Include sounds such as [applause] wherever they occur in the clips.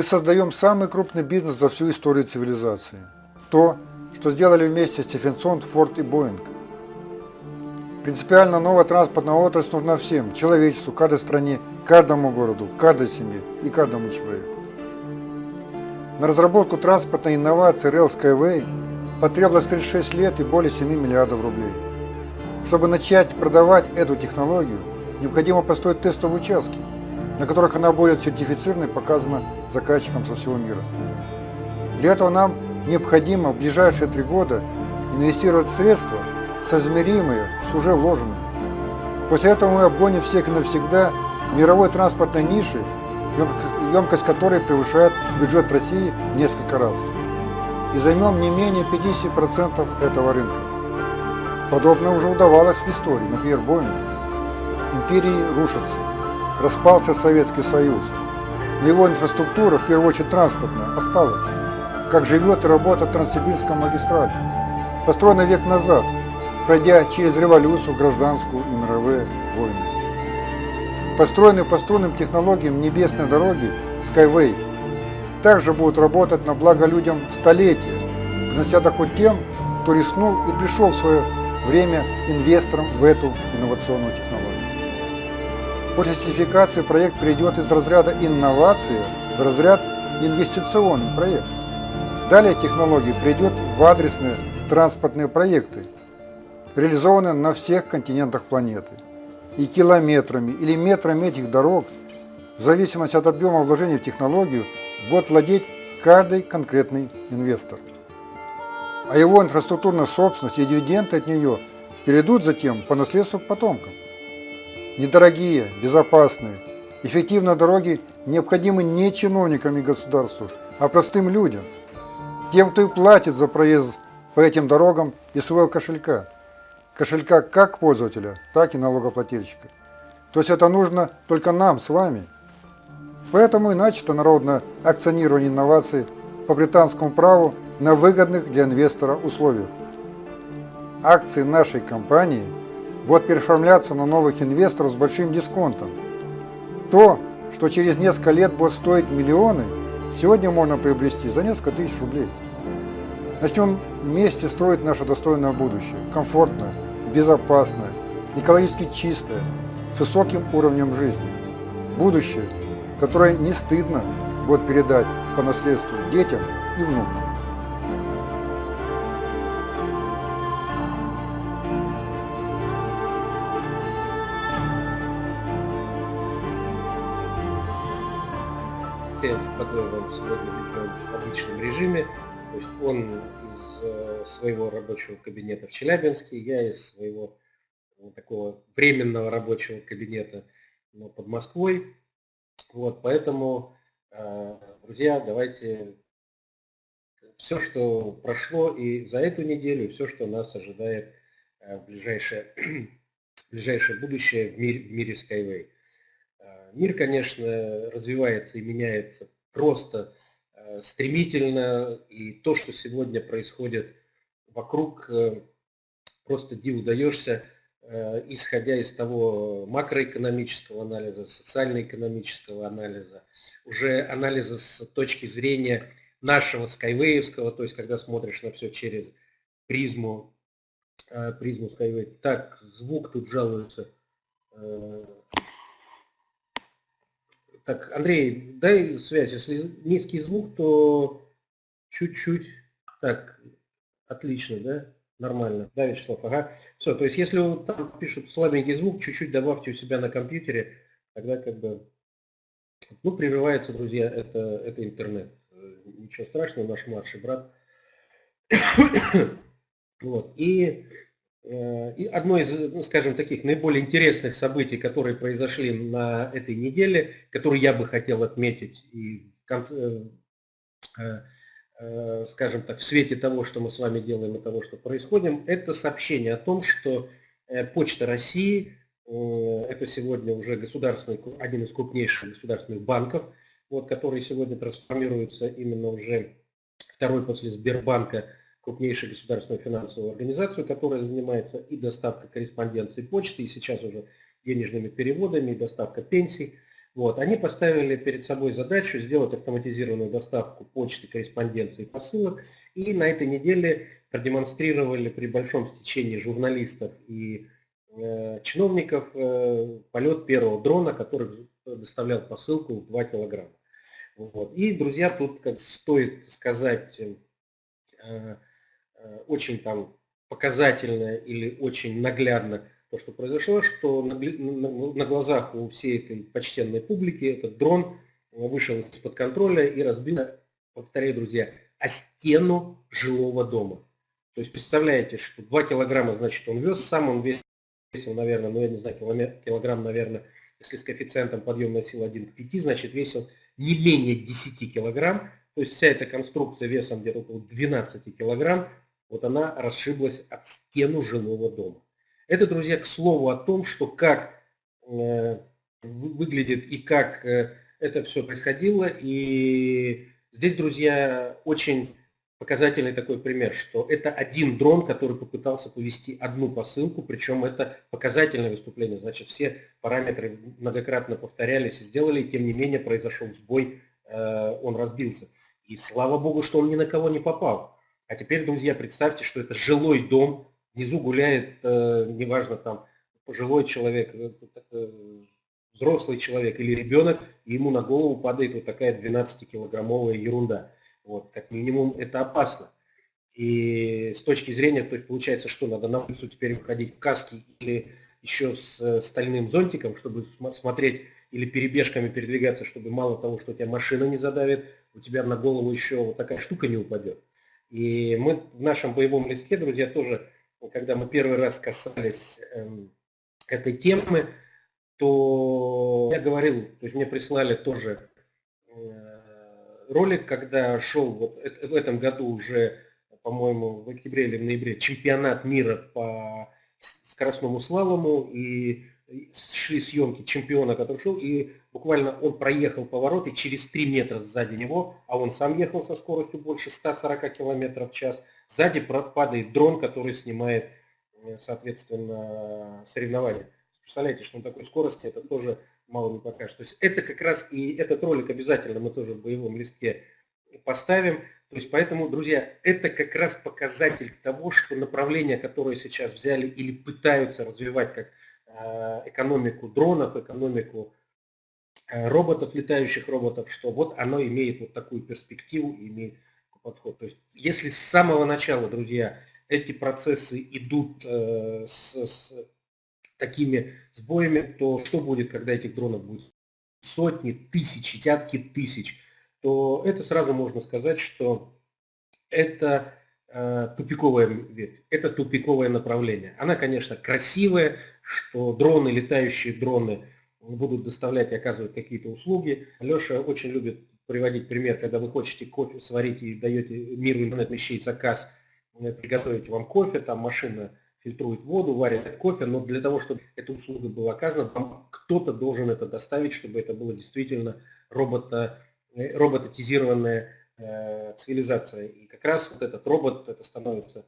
Мы создаем самый крупный бизнес за всю историю цивилизации. То, что сделали вместе Стефенсон, Форд и Боинг. Принципиально новая транспортная отрасль нужна всем, человечеству, каждой стране, каждому городу, каждой семье и каждому человеку. На разработку транспортной инновации Rail Skyway потребовалось 36 лет и более 7 миллиардов рублей. Чтобы начать продавать эту технологию, необходимо построить тестовые участки, на которых она будет сертифицирована и показана заказчикам со всего мира. Для этого нам необходимо в ближайшие три года инвестировать средства, соизмеримые с уже вложенными. После этого мы обгоним всех навсегда мировой транспортной ниши, емкость которой превышает бюджет России в несколько раз. И займем не менее 50% этого рынка. Подобное уже удавалось в истории, например, Боингу. Империи рушатся. Распался Советский Союз. Но его инфраструктура, в первую очередь транспортная, осталась. Как живет и работает Транссибирская магистраль. Построена век назад, пройдя через революцию, гражданскую и мировые войны. Построенные по струнным технологиям небесной дороги Skyway также будут работать на благо людям столетия, принося доход тем, кто рискнул и пришел в свое время инвестором в эту инновационную технологию. После сертификации проект перейдет из разряда инновации в разряд инвестиционный проект. Далее технология придет в адресные транспортные проекты, реализованные на всех континентах планеты. И километрами или метрами этих дорог, в зависимости от объема вложений в технологию, будет владеть каждый конкретный инвестор. А его инфраструктурная собственность и дивиденды от нее перейдут затем по наследству к потомкам. Недорогие, безопасные, эффективные дороги необходимы не чиновникам и государству, а простым людям – тем, кто и платит за проезд по этим дорогам из своего кошелька. Кошелька как пользователя, так и налогоплательщика. То есть это нужно только нам с вами. Поэтому и начато народное акционирование инноваций по британскому праву на выгодных для инвестора условиях. Акции нашей компании будут переоформляться на новых инвесторов с большим дисконтом. То, что через несколько лет будет стоить миллионы – сегодня можно приобрести за несколько тысяч рублей. Начнем вместе строить наше достойное будущее, комфортное, безопасное, экологически чистое, с высоким уровнем жизни. Будущее, которое не стыдно будет передать по наследству детям и внукам. Которого сегодня ведем в обычном режиме. То есть он из э, своего рабочего кабинета в Челябинске, я из своего ну, такого временного рабочего кабинета под Москвой. Вот, поэтому, э, друзья, давайте все, что прошло и за эту неделю, все, что нас ожидает э, в ближайшее, [clears throat] в ближайшее будущее в мире, в мире Skyway. Мир, конечно, развивается и меняется просто э, стремительно, и то, что сегодня происходит вокруг, э, просто диву даешься, э, исходя из того макроэкономического анализа, социально-экономического анализа, уже анализа с точки зрения нашего скайвеевского, то есть когда смотришь на все через призму, призму Skyway. Так, звук тут жалуется. Так, Андрей, дай связь. Если низкий звук, то чуть-чуть. Так, отлично, да? Нормально. Да, Вячеслав? Ага. Все, то есть если там пишут слабенький звук, чуть-чуть добавьте у себя на компьютере, тогда как бы... Ну, прерывается, друзья, это, это интернет. Ничего страшного, наш младший брат. [coughs] вот. И Э, и одно из, ну, скажем, таких наиболее интересных событий, которые произошли на этой неделе, которые я бы хотел отметить и в конце, э, э, скажем так, в свете того, что мы с вами делаем и того, что происходит, это сообщение о том, что Почта России, это сегодня уже государственный, один из крупнейших государственных банков, вот, который сегодня трансформируется именно уже второй после Сбербанка крупнейшую государственную финансовую организацию, которая занимается и доставкой корреспонденции почты, и сейчас уже денежными переводами, и доставка пенсий. Вот, они поставили перед собой задачу сделать автоматизированную доставку почты, корреспонденции, посылок. И на этой неделе продемонстрировали при большом стечении журналистов и э, чиновников э, полет первого дрона, который доставлял посылку в 2 килограмма. Вот. И, друзья, тут как стоит сказать э, очень там показательно или очень наглядно то, что произошло, что на, на, глазах у всей этой почтенной публики этот дрон вышел из-под контроля и разбил, повторяю, друзья, о стену жилого дома. То есть представляете, что 2 килограмма, значит, он вез, сам он весил, наверное, ну я не знаю, килограмм, наверное, если с коэффициентом подъемной силы 1 к 5, значит, весил не менее 10 килограмм. То есть вся эта конструкция весом где-то около 12 килограмм, вот она расшиблась от стену жилого дома. Это, друзья, к слову о том, что как э, выглядит и как э, это все происходило. И здесь, друзья, очень показательный такой пример, что это один дрон, который попытался повести одну посылку, причем это показательное выступление, значит все параметры многократно повторялись и сделали, и тем не менее произошел сбой, э, он разбился. И слава богу, что он ни на кого не попал. А теперь, друзья, представьте, что это жилой дом, внизу гуляет, э, неважно там, пожилой человек, э, взрослый человек или ребенок, и ему на голову падает вот такая 12-килограммовая ерунда. Вот, как минимум это опасно. И с точки зрения, то есть получается, что надо на улицу теперь выходить в каске или еще с э, стальным зонтиком, чтобы смотреть или перебежками передвигаться, чтобы мало того, что тебя машина не задавит, у тебя на голову еще вот такая штука не упадет. И мы в нашем боевом листке, друзья, тоже, когда мы первый раз касались эм, этой темы, то я говорил, то есть мне прислали тоже э, ролик, когда шел вот в этом году уже, по-моему, в октябре или в ноябре чемпионат мира по скоростному слалому, и шли съемки чемпиона, который шел, и буквально он проехал поворот, и через 3 метра сзади него, а он сам ехал со скоростью больше 140 км в час, сзади падает дрон, который снимает, э, соответственно, соревнования. Представляете, что на такой скорости это тоже мало не покажет. То есть это как раз и этот ролик обязательно мы тоже в боевом листке поставим. То есть поэтому, друзья, это как раз показатель того, что направление, которое сейчас взяли или пытаются развивать как экономику дронов, экономику э, роботов, летающих роботов, что вот оно имеет вот такую перспективу, имеет подход. То есть если с самого начала, друзья, эти процессы идут э, с, с такими сбоями, то что будет, когда этих дронов будет сотни, тысячи, десятки тысяч, то это сразу можно сказать, что это э, тупиковая ветвь, это тупиковое направление. Она, конечно, красивая, что дроны, летающие дроны будут доставлять и оказывать какие-то услуги. Леша очень любит приводить пример, когда вы хотите кофе сварить и даете миру интернет-вещей заказ, э, приготовить вам кофе, там машина фильтрует воду, варит кофе, но для того, чтобы эта услуга была оказана, кто-то должен это доставить, чтобы это было действительно робота, э, роботизированная э, цивилизация. И как раз вот этот робот, это становится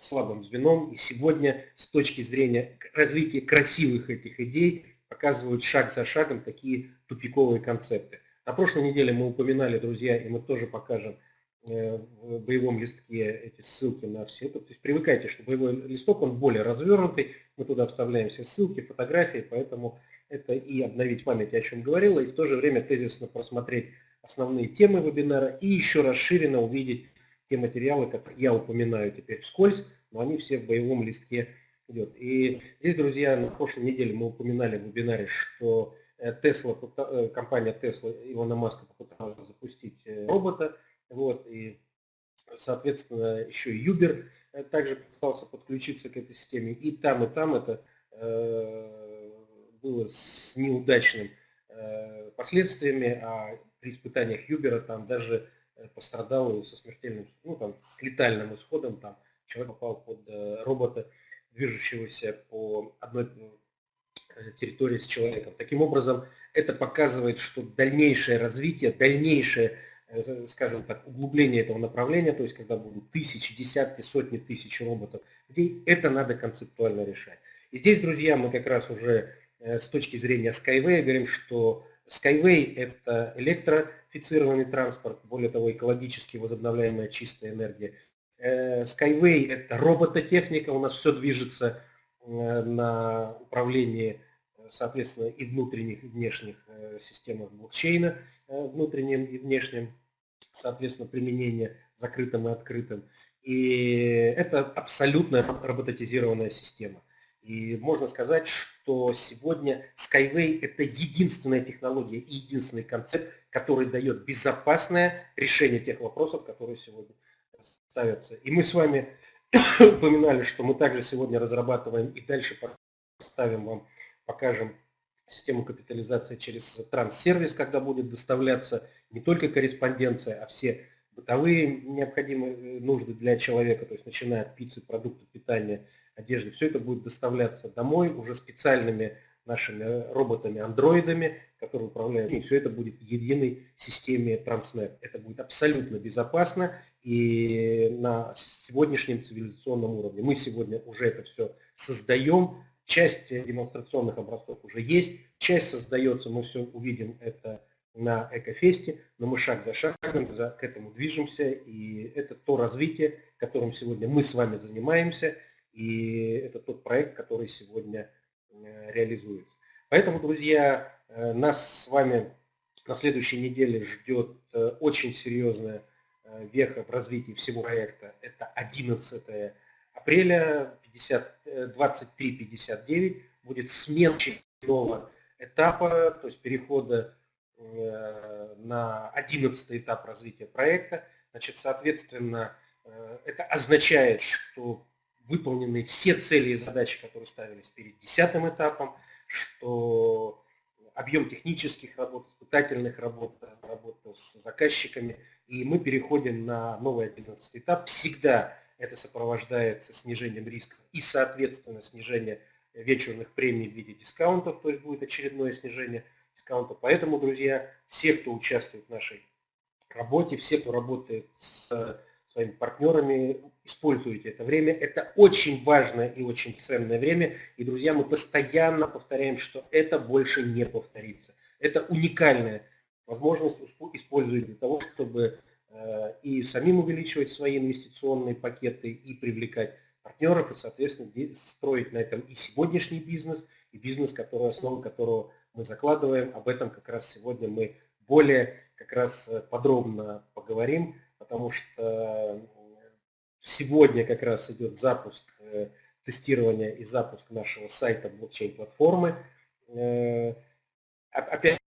слабым звеном. И сегодня с точки зрения развития красивых этих идей показывают шаг за шагом такие тупиковые концепты. На прошлой неделе мы упоминали, друзья, и мы тоже покажем Э, в боевом листке эти ссылки на все. То есть привыкайте, что боевой листок, он более развернутый, мы туда вставляем все ссылки, фотографии, поэтому это и обновить память, о чем говорила, и в то же время тезисно просмотреть основные темы вебинара и еще расширенно увидеть те материалы, которые я упоминаю теперь вскользь, но они все в боевом листке идет. И здесь, друзья, на прошлой неделе мы упоминали в вебинаре, что Tesla, э, э, компания Tesla Илона Маска попыталась запустить робота, вот, и, соответственно, еще и Uber э, также пытался подключиться к этой системе. И там, и там это э, было с неудачным э, последствиями, а при испытаниях Uber там даже э, пострадал со смертельным, ну там с летальным исходом, там человек попал под э, робота, движущегося по одной э, территории с человеком. Таким образом, это показывает, что дальнейшее развитие, дальнейшее Э, скажем так, углубление этого направления, то есть когда будут тысячи, десятки, сотни тысяч роботов, это надо концептуально решать. И здесь, друзья, мы как раз уже э, с точки зрения Skyway говорим, что Skyway – это электрифицированный транспорт, более того, экологически возобновляемая чистая энергия. Э, Skyway – это робототехника, у нас все движется э, на управлении, соответственно, и внутренних, и внешних системах блокчейна, внутренним и внешним, соответственно, применение закрытым и открытым. И это абсолютно роботизированная система. И можно сказать, что сегодня Skyway – это единственная технология и единственный концепт, который дает безопасное решение тех вопросов, которые сегодня ставятся. И мы с вами [coughs] упоминали, что мы также сегодня разрабатываем и дальше поставим вам, покажем систему капитализации через транссервис, когда будет доставляться не только корреспонденция, а все бытовые необходимые нужды для человека, то есть начиная от пиццы, продуктов питания, одежды, все это будет доставляться домой уже специальными нашими роботами-андроидами, которые управляют, и все это будет в единой системе Transnet. Это будет абсолютно безопасно и на сегодняшнем цивилизационном уровне. Мы сегодня уже это все создаем, часть демонстрационных образцов уже есть, часть создается, мы все увидим это на Экофесте, но мы шаг за шагом к этому движемся, и это то развитие, которым сегодня мы с вами занимаемся, и это тот проект, который сегодня э, реализуется. Поэтому, друзья, э, нас с вами на следующей неделе ждет э, очень серьезная веха в развитии всего проекта. Это 11 апреля 23.59 будет смена нового этапа, то есть перехода на 11 этап развития проекта. Значит, соответственно, это означает, что выполнены все цели и задачи, которые ставились перед десятым этапом, что объем технических работ, испытательных работ, работа с заказчиками, и мы переходим на новый 11 этап. Всегда это сопровождается снижением рисков и, соответственно, снижение вечерных премий в виде дискаунтов, то есть будет очередное снижение дискаунта. Поэтому, друзья, все, кто участвует в нашей работе, все, кто работает с своими партнерами, используйте это время. Это очень важное и очень ценное время. И, друзья, мы постоянно повторяем, что это больше не повторится. Это уникальная возможность использовать для того, чтобы э, и самим увеличивать свои инвестиционные пакеты и привлекать партнеров, и, соответственно, строить на этом и сегодняшний бизнес, и бизнес, который, основу которого мы закладываем. Об этом как раз сегодня мы более как раз э, подробно поговорим потому что сегодня как раз идет запуск э, тестирования и запуск нашего сайта блокчейн-платформы. Э, Опять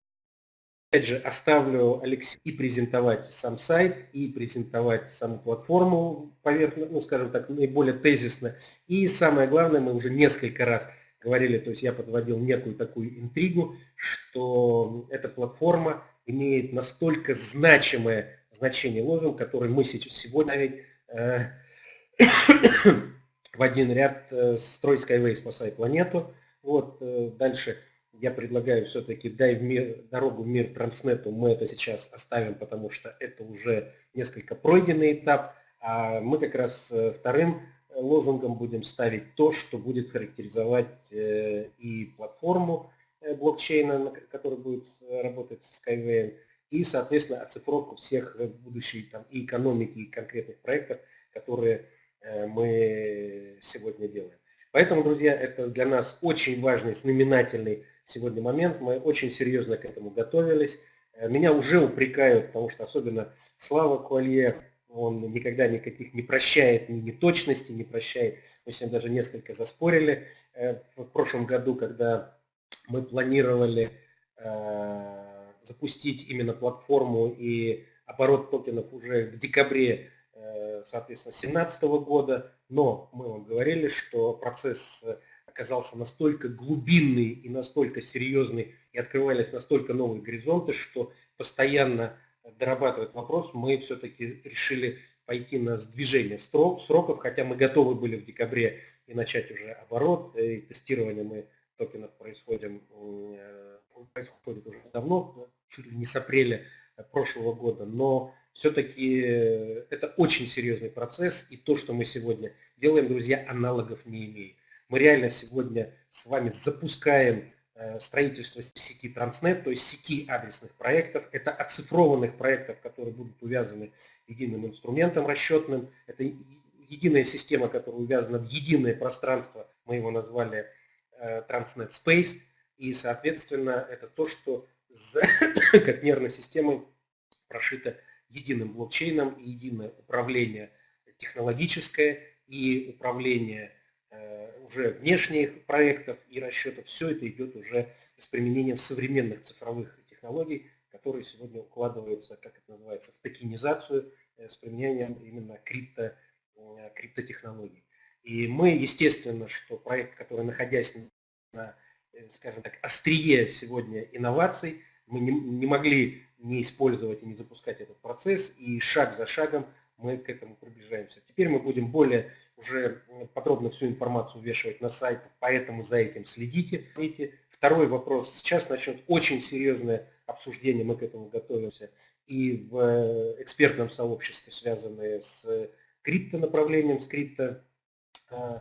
же, оставлю Алексею и презентовать сам сайт, и презентовать саму платформу, поверхно, ну, скажем так, наиболее тезисно. И самое главное, мы уже несколько раз говорили, то есть я подводил некую такую интригу, что эта платформа имеет настолько значимое значение лозунг, который мы сегодня э, [coughs] в один ряд э, «Строй Skyway, спасай планету». Вот, э, дальше я предлагаю все-таки дай в мир, дорогу в мир Транснету, мы это сейчас оставим, потому что это уже несколько пройденный этап, а мы как раз вторым лозунгом будем ставить то, что будет характеризовать и платформу блокчейна, которая будет работать с Skyway, и, соответственно, оцифровку всех э, будущей там, и экономики, и конкретных проектов, которые э, мы сегодня делаем. Поэтому, друзья, это для нас очень важный, знаменательный сегодня момент. Мы очень серьезно к этому готовились. Э, меня уже упрекают, потому что особенно Слава Куалье, он никогда никаких не прощает, ни неточностей не прощает. Мы с ним даже несколько заспорили в прошлом году, когда мы планировали запустить именно платформу и оборот токенов уже в декабре, э, соответственно, 2017 года, но мы вам говорили, что процесс оказался настолько глубинный и настолько серьезный, и открывались настолько новые горизонты, что постоянно дорабатывать вопрос, мы все-таки решили пойти на сдвижение сроков, хотя мы готовы были в декабре и начать уже оборот, и тестирование мы токенов происходим, э, происходит уже давно, чуть ли не с апреля э, прошлого года, но все-таки э, это очень серьезный процесс, и то, что мы сегодня делаем, друзья, аналогов не имеет. Мы реально сегодня с вами запускаем строительство сети Транснет, то есть сети адресных проектов. Это оцифрованных проектов, которые будут увязаны единым инструментом расчетным. Это единая система, которая увязана в единое пространство, мы его назвали Transnet Space. И, соответственно, это то, что [coughs] как нервной системой прошито единым блокчейном и единое управление технологическое и управление э, уже внешних проектов и расчетов. Все это идет уже с применением современных цифровых технологий, которые сегодня укладываются, как это называется, в токенизацию э, с применением именно крипто, э, криптотехнологий. И мы, естественно, что проект, который, находясь на, скажем так, острие сегодня инноваций, мы не, не могли не использовать и не запускать этот процесс, и шаг за шагом мы к этому приближаемся. Теперь мы будем более уже подробно всю информацию вешать на сайт, поэтому за этим следите. Второй вопрос. Сейчас начнет очень серьезное обсуждение, мы к этому готовимся, и в э, экспертном сообществе, связанное с крипто направлением, с крипто э, э,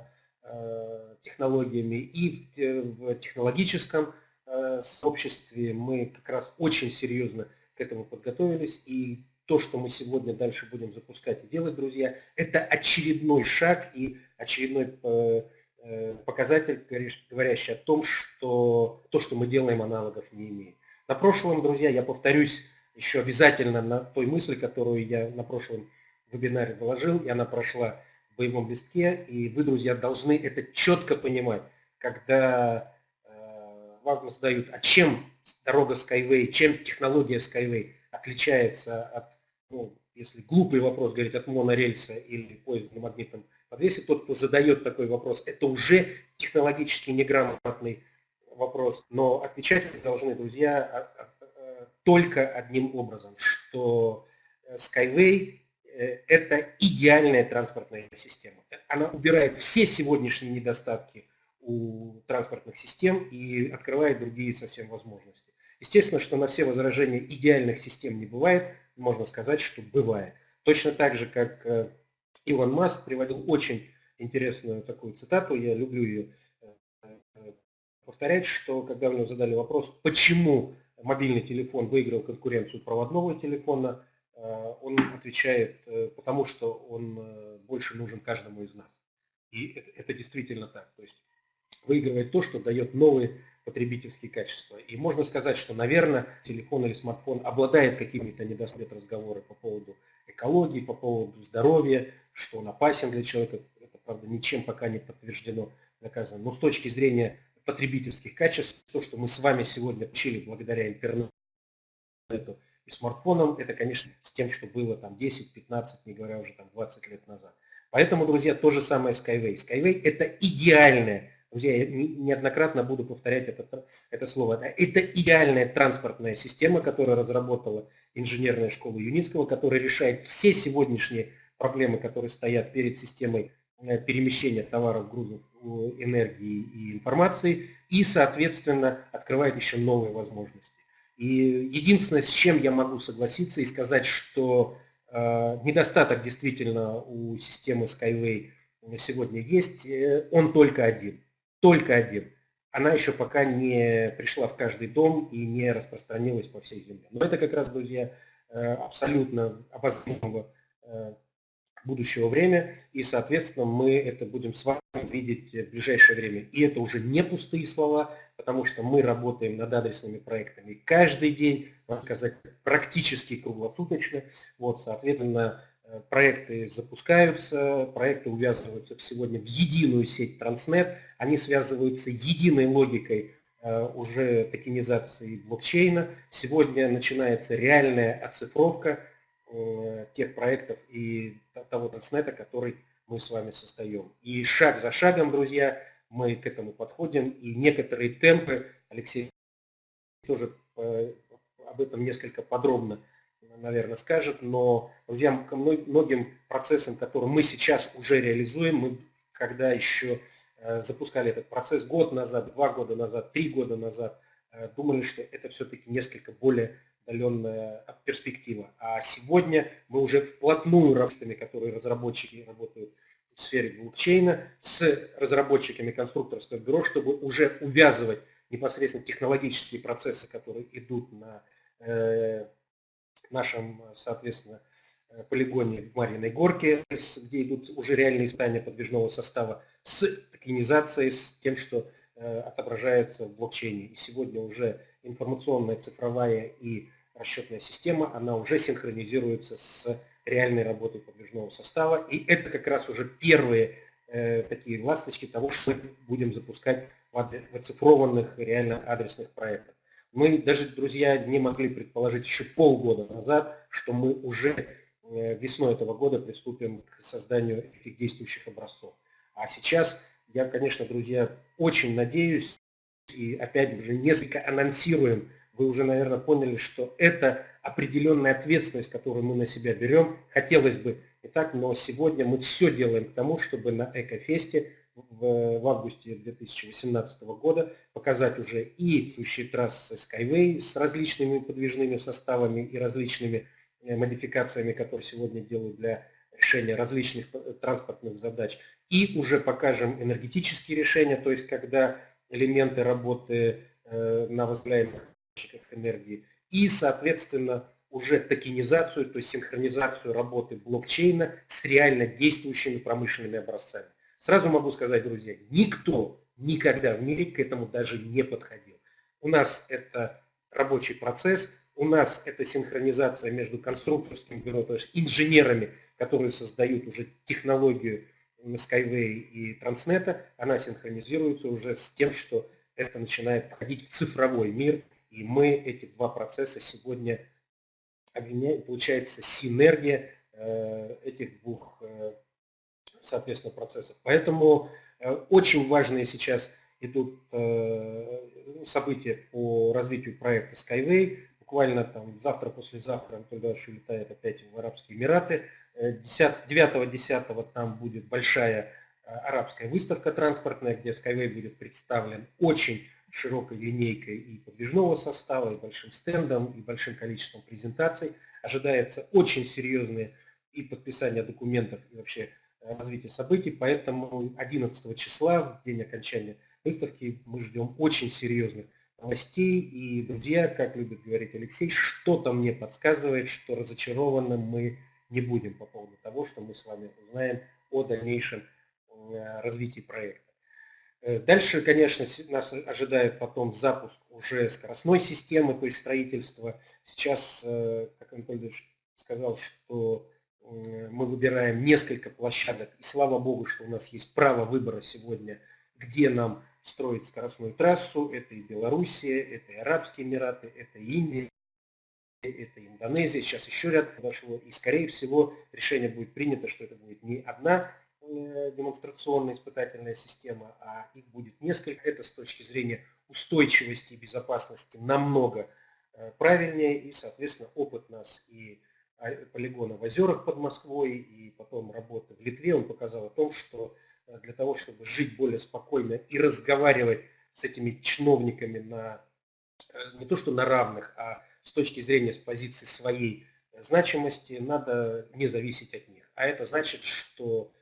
технологиями, и в технологическом сообществе мы как раз очень серьезно к этому подготовились, и то, что мы сегодня дальше будем запускать и делать, друзья, это очередной шаг и очередной э, э, показатель, говорящий о том, что то, что мы делаем, аналогов не имеет. На прошлом, друзья, я повторюсь еще обязательно на той мысли, которую я на прошлом вебинаре заложил, и она прошла боевом листке, и вы, друзья, должны это четко понимать, когда э, вам задают, а чем дорога Skyway, чем технология Skyway отличается от ну, если глупый вопрос говорить от монорельса или поезда на магнитном подвесе, тот, кто задает такой вопрос, это уже технологически неграмотный вопрос. Но отвечать вы должны, друзья, а, только одним образом, что э, Skyway э, – это идеальная транспортная система. Она убирает все сегодняшние недостатки у транспортных систем и открывает другие совсем возможности. Естественно, что на все возражения идеальных систем не бывает, можно сказать, что бывает. Точно так же, как э, Илон Маск приводил очень интересную такую цитату, я люблю ее э, э, повторять, что когда у него задали вопрос, почему мобильный телефон выиграл конкуренцию проводного телефона, он отвечает, потому что он больше нужен каждому из нас. И это, это действительно так. То есть выигрывает то, что дает новые потребительские качества. И можно сказать, что, наверное, телефон или смартфон обладает какими-то недостатками разговоры по поводу экологии, по поводу здоровья, что он опасен для человека. Это, правда, ничем пока не подтверждено, доказано. Но с точки зрения потребительских качеств, то, что мы с вами сегодня учили благодаря интернету и смартфонам, это, конечно, с тем, что было там 10-15, не говоря уже там 20 лет назад. Поэтому, друзья, то же самое Skyway. Skyway – это идеальная Друзья, я неоднократно буду повторять это, это слово. Это идеальная транспортная система, которую разработала инженерная школа Юницкого, которая решает все сегодняшние проблемы, которые стоят перед системой э, перемещения товаров, грузов, энергии и информации, и, соответственно, открывает еще новые возможности. И единственное, с чем я могу согласиться и сказать, что э, недостаток действительно у системы Skyway сегодня есть, э, он только один только один. Она еще пока не пришла в каждый дом и не распространилась по всей земле. Но это как раз, друзья, э, абсолютно э, будущего время, и, соответственно, мы это будем с вами видеть в ближайшее время. И это уже не пустые слова, потому что мы работаем над адресными проектами каждый день, можно сказать, практически круглосуточно. Вот, соответственно, Э, проекты запускаются, проекты увязываются сегодня в единую сеть Транснет, они связываются единой логикой э, уже токенизации блокчейна. Сегодня начинается реальная оцифровка тех проектов и того Транснета, который мы с вами создаем. И шаг за шагом, друзья, мы к этому подходим, и некоторые темпы, Алексей тоже об этом несколько подробно наверное, скажет, но, друзья, к многим процессам, которые мы сейчас уже реализуем, мы когда еще э, запускали этот процесс год назад, два года назад, три года назад, э, думали, что это все-таки несколько более отдаленная перспектива. А сегодня мы уже вплотную работаем, которые разработчики работают в сфере блокчейна, с разработчиками конструкторского бюро, чтобы уже увязывать непосредственно технологические процессы, которые идут на э, нашем, соответственно, полигоне в Марьиной Горке, где идут уже реальные испытания подвижного состава, с токенизацией, с тем, что э, отображается в блокчейне. И сегодня уже информационная, цифровая и расчетная система, она уже синхронизируется с реальной работой подвижного состава. И это как раз уже первые э, такие ласточки того, что мы будем запускать в оцифрованных реально адресных проектах. Мы даже, друзья, не могли предположить еще полгода назад, что мы уже э, весной этого года приступим к созданию этих действующих образцов. А сейчас я, конечно, друзья, очень надеюсь и опять же несколько анонсируем вы уже, наверное, поняли, что это определенная ответственность, которую мы на себя берем. Хотелось бы и так, но сегодня мы все делаем к тому, чтобы на Экофесте в, в августе 2018 года показать уже и сущие трассы Skyway с различными подвижными составами и различными э, модификациями, которые сегодня делают для решения различных э, транспортных задач. И уже покажем энергетические решения, то есть когда элементы работы э, на возобновляемых энергии и, соответственно, уже токенизацию, то есть синхронизацию работы блокчейна с реально действующими промышленными образцами. Сразу могу сказать, друзья, никто никогда в мире к этому даже не подходил. У нас это рабочий процесс, у нас это синхронизация между конструкторским бюро, то есть инженерами, которые создают уже технологию Skyway и Transnet, она синхронизируется уже с тем, что это начинает входить в цифровой мир, и мы эти два процесса сегодня объединяем, получается синергия э, этих двух, э, соответственно, процессов. Поэтому э, очень важные сейчас идут события по развитию проекта Skyway. Буквально там завтра, послезавтра Анатолий Иванович улетает опять в Арабские Эмираты. 9-10 там будет большая арабская выставка транспортная, где Skyway будет представлен очень широкой линейкой и подвижного состава, и большим стендом, и большим количеством презентаций. Ожидается очень серьезные и подписание документов, и вообще э, развитие событий. Поэтому 11 числа, в день окончания выставки, мы ждем очень серьезных новостей. И, друзья, как любит говорить Алексей, что-то мне подсказывает, что разочарованным мы не будем по поводу того, что мы с вами узнаем о дальнейшем э, развитии проекта. Э, дальше, конечно, нас ожидает потом запуск уже скоростной системы, то есть строительство. Сейчас, э, как Анатолий сказал, что мы выбираем несколько площадок, и слава богу, что у нас есть право выбора сегодня, где нам строить скоростную трассу. Это и Белоруссия, это и Арабские Эмираты, это и Индия, это Индонезия, сейчас еще ряд подошло. И, скорее всего, решение будет принято, что это будет не одна Э, демонстрационная испытательная система, а их будет несколько. Это с точки зрения устойчивости и безопасности намного э, правильнее. И, соответственно, опыт нас и полигона в озерах под Москвой, и потом работы в Литве, он показал о том, что э, для того, чтобы жить более спокойно и разговаривать с этими чиновниками на, не то что на равных, а с точки зрения с позиции своей значимости, надо не зависеть от них. А это значит, что Э,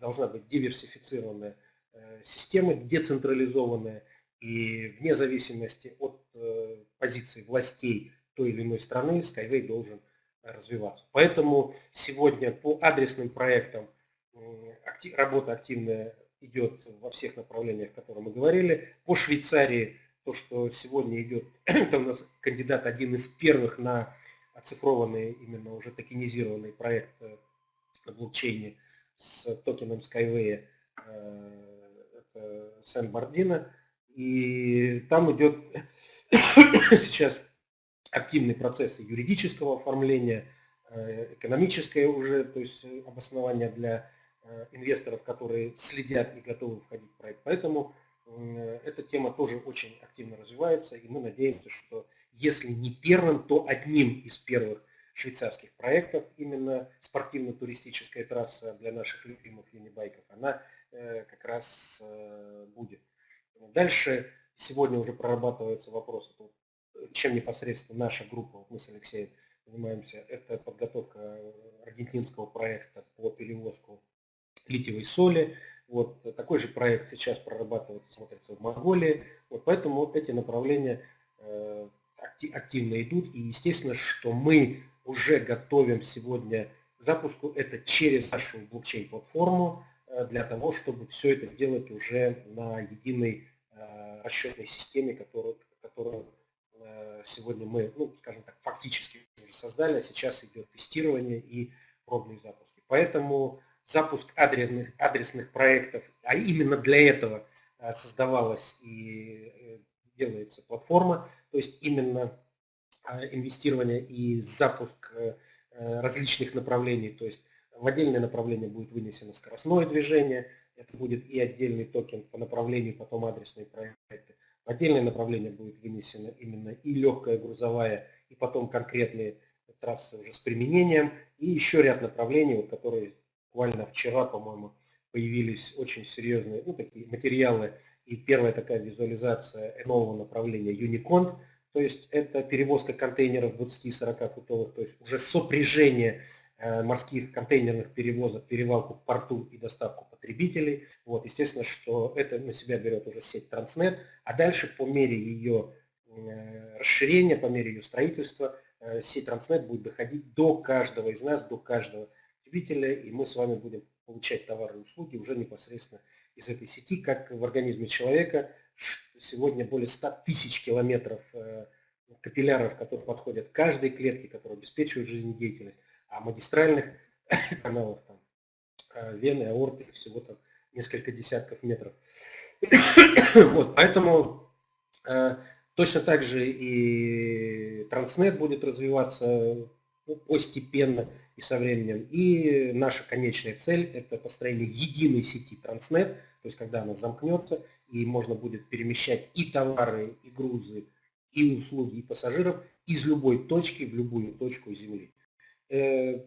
должна быть диверсифицированная э, система, децентрализованная, и вне зависимости от э, позиции властей той или иной страны Skyway должен развиваться. Поэтому сегодня по адресным проектам работа активная идет во всех направлениях, о которых мы говорили. По Швейцарии то, что сегодня идет, [clears throat] это у нас кандидат один из первых на оцифрованный, именно уже токенизированный проект на блокчейне – с токеном Skyway, э, это Сен-Бардино, и там идет [coughs] сейчас активный процесс юридического оформления, э, экономическое уже, то есть обоснование для э, инвесторов, которые следят и готовы входить в проект. Поэтому эта тема тоже очень активно развивается, и мы надеемся, что если не первым, то одним из первых швейцарских проектов, именно спортивно-туристическая трасса для наших любимых юнибайков, она э, как раз э, будет. Дальше сегодня уже прорабатывается вопрос, чем непосредственно наша группа, мы с Алексеем занимаемся, это подготовка аргентинского проекта по перевозку литиевой соли. Вот такой же проект сейчас прорабатывается, смотрится в Монголии. Вот поэтому вот эти направления э, активно идут. И естественно, что мы уже готовим сегодня запуску это через нашу блокчейн-платформу э, для того, чтобы все это делать уже на единой э, расчетной системе, которую, которую сегодня мы, ну, скажем так, фактически уже создали, а сейчас идет тестирование и пробные запуски. Поэтому запуск адресных, адресных проектов, а именно для этого э, создавалась и э, делается платформа, то есть именно э, инвестирование и запуск различных направлений, то есть в отдельное направление будет вынесено скоростное движение, это будет и отдельный токен по направлению, потом адресные проекты. В отдельное направление будет вынесено именно и легкая грузовая, и потом конкретные трассы уже с применением, и еще ряд направлений, вот, которые буквально вчера, по-моему, появились очень серьезные ну, такие материалы. И первая такая визуализация нового направления Unicont, то есть это перевозка контейнеров 20-40 футовых, то есть уже сопряжение э, морских контейнерных перевозок, перевалку в порту и доставку потребителей. Вот, естественно, что это на себя берет уже сеть Transnet, а дальше по мере ее э, расширения, по мере ее строительства, э, сеть Transnet будет доходить до каждого из нас, до каждого потребителя, и мы с вами будем получать товары и услуги уже непосредственно из этой сети, как в организме человека. Сегодня более 100 тысяч километров э, капилляров, которые подходят каждой клетке, которые обеспечивают жизнедеятельность, а магистральных [coughs] каналов, там, э, вены, аорты, всего там несколько десятков метров. [coughs] вот, поэтому э, точно так же и Транснет будет развиваться ну, постепенно и со временем. И наша конечная цель – это построение единой сети Транснет, то есть когда она замкнется, и можно будет перемещать и товары, и грузы, и услуги, и пассажиров из любой точки в любую точку Земли. Э,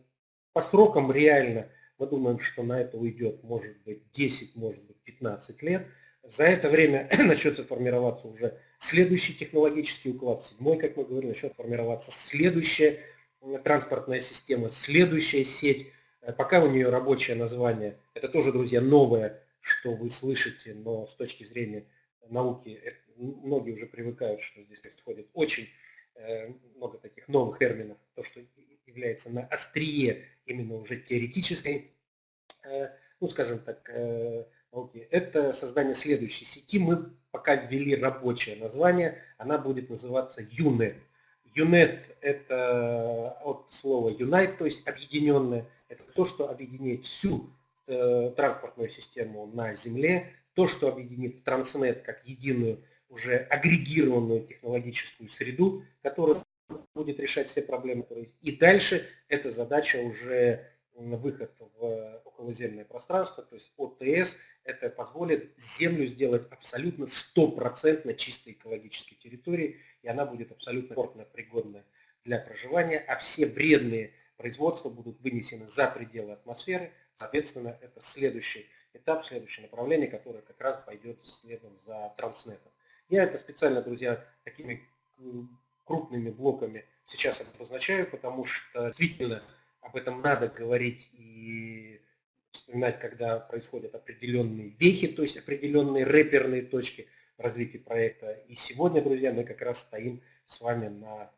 по срокам реально мы думаем, что на это уйдет, может быть, 10, может быть, 15 лет. За это время [clears throat] начнется формироваться уже следующий технологический уклад, седьмой, как мы говорили, начнет формироваться следующее транспортная система, следующая сеть, э, пока у нее рабочее название, это тоже, друзья, новое, что вы слышите, но с точки зрения науки э, многие уже привыкают, что здесь происходит очень э, много таких новых терминов, то, что является на острие именно уже теоретической, ну, скажем так, науки, это создание следующей сети. Мы пока ввели рабочее название, она будет называться UNET. UNET – это от слова unite, то есть объединенное. Это то, что объединяет всю э, транспортную систему на Земле, то, что объединит Transnet как единую, уже агрегированную технологическую среду, которая будет решать все проблемы. И дальше эта задача уже выход в околоземное пространство, то есть ОТС, это позволит Землю сделать абсолютно стопроцентно чистой экологической территорией, и она будет абсолютно комфортно пригодна для проживания, а все вредные производства будут вынесены за пределы атмосферы. Соответственно, это следующий этап, следующее направление, которое как раз пойдет следом за транснетом. Я это специально, друзья, такими крупными блоками сейчас обозначаю, потому что действительно об этом надо говорить и вспоминать, когда происходят определенные вехи, то есть определенные рэперные точки в развитии проекта. И сегодня, друзья, мы как раз стоим с вами на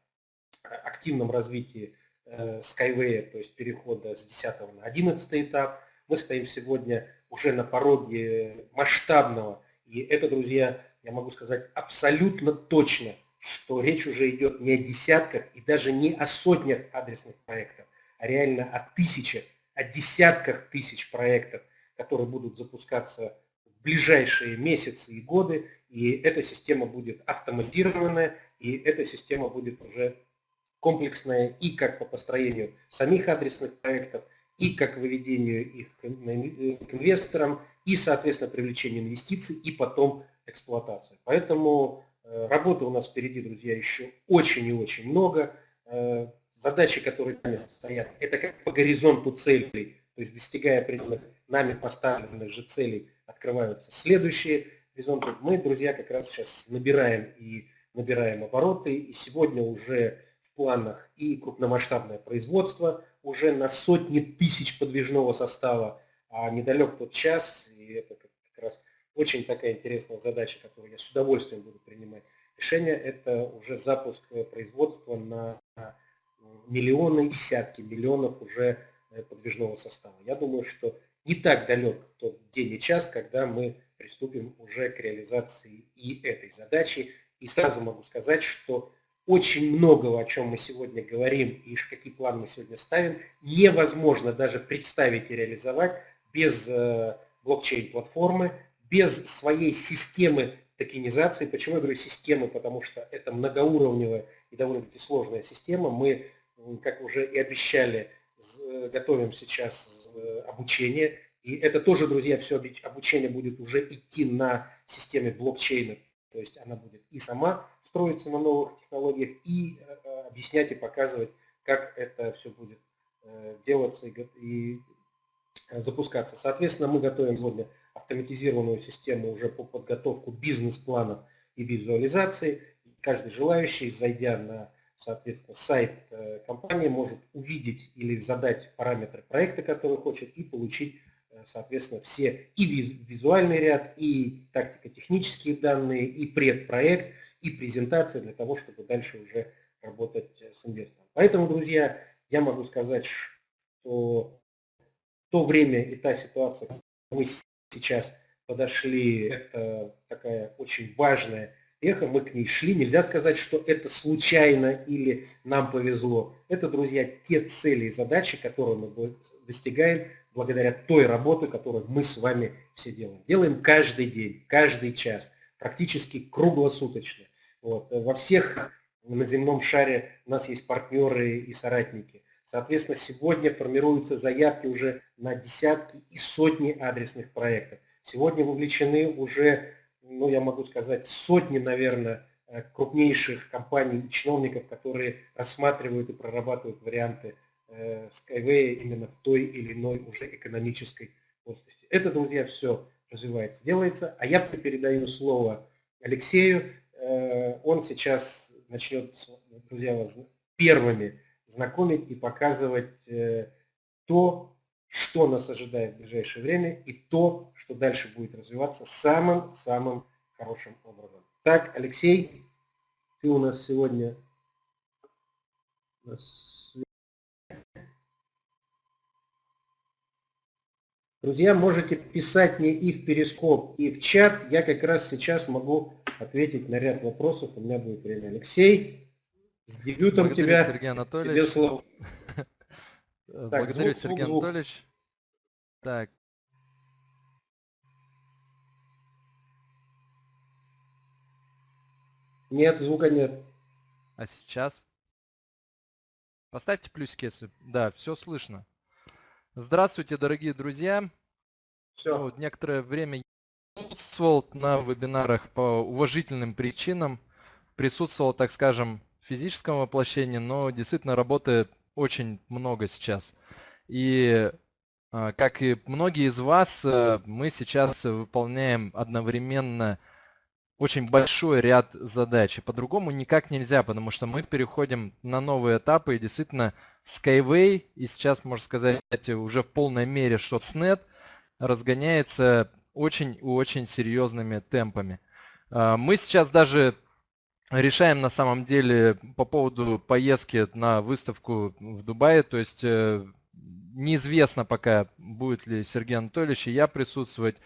активном развитии э, Skyway, то есть перехода с 10 на 11 этап. Мы стоим сегодня уже на пороге масштабного, и это, друзья, я могу сказать абсолютно точно, что речь уже идет не о десятках и даже не о сотнях адресных проектов, а реально о тысячах, о десятках тысяч проектов, которые будут запускаться в ближайшие месяцы и годы, и эта система будет автоматизированная, и эта система будет уже комплексная и как по построению самих адресных проектов, и как выведению их к инвесторам, и, соответственно, привлечению инвестиций, и потом эксплуатация. Поэтому э, работы у нас впереди, друзья, еще очень и очень много. Задачи, которые стоят, это как по горизонту целей, то есть достигая определенных нами поставленных же целей, открываются следующие горизонты. Мы, друзья, как раз сейчас набираем и набираем обороты, и сегодня уже в планах и крупномасштабное производство, уже на сотни тысяч подвижного состава, а недалек тот час, и это как раз очень такая интересная задача, которую я с удовольствием буду принимать. Решение, это уже запуск производства на миллионы, десятки миллионов уже э, подвижного состава. Я думаю, что не так далек тот день и час, когда мы приступим уже к реализации и этой задачи. И сразу могу сказать, что очень многого, о чем мы сегодня говорим и какие планы мы сегодня ставим, невозможно даже представить и реализовать без э, блокчейн-платформы, без своей системы токенизации. Почему я говорю системы? Потому что это многоуровневая и довольно-таки сложная система. Мы, как уже и обещали, э, готовим сейчас э, обучение. И это тоже, друзья, все обучение будет уже идти на системе блокчейна. То есть она будет и сама строиться на новых технологиях, и э, объяснять и показывать, как это все будет делаться и запускаться. Соответственно, мы готовим сегодня автоматизированную систему уже по подготовку бизнес-планов и визуализации. Каждый желающий, зайдя на соответственно, сайт э, компании, может увидеть или задать параметры проекта, который хочет, и получить, э, соответственно, все и визуальный ряд, и тактико-технические данные, и предпроект, и презентация для того, чтобы дальше уже работать э, с инвестором. Поэтому, друзья, я могу сказать, что то время и та ситуация, мы сейчас подошли, это такая очень важная эхо, мы к ней шли. Нельзя сказать, что это случайно или нам повезло. Это, друзья, те цели и задачи, которые мы достигаем благодаря той работе, которую мы с вами все делаем. Делаем каждый день, каждый час, практически круглосуточно. Вот. Во всех на земном шаре у нас есть партнеры и соратники. Соответственно, сегодня формируются заявки уже на десятки и сотни адресных проектов. Сегодня вовлечены уже, ну я могу сказать, сотни, наверное, э, крупнейших компаний и чиновников, которые рассматривают и прорабатывают варианты э, Skyway именно в той или иной уже экономической плоскости. Это, друзья, все развивается, делается. А я передаю слово Алексею. Э, он сейчас начнет, друзья, вас первыми знакомить и показывать то, что нас ожидает в ближайшее время и то, что дальше будет развиваться самым-самым хорошим образом. Так, Алексей, ты у нас сегодня... Друзья, можете писать мне и в перископ, и в чат. Я как раз сейчас могу ответить на ряд вопросов. У меня будет время. Алексей, с дебютом Благодарю, тебя. Сергей Анатольевич. Тебе слово. Так, Благодарю, звук, Сергей звук, Анатольевич. Так. Нет, звука нет. А сейчас? Поставьте плюсики, если... Да, все слышно. Здравствуйте, дорогие друзья. Все. Вот, некоторое время присутствовал на вебинарах по уважительным причинам. Присутствовал, так скажем, физическом воплощении, но действительно работы очень много сейчас. И а, как и многие из вас, э, мы сейчас выполняем одновременно очень большой ряд задач. И по-другому никак нельзя, потому что мы переходим на новые этапы. И действительно Skyway, и сейчас, можно сказать, уже в полной мере ShotSnet разгоняется очень-очень серьезными темпами. А, мы сейчас даже решаем на самом деле по поводу поездки на выставку в Дубае. То есть э, неизвестно пока, будет ли Сергей Анатольевич и я присутствовать.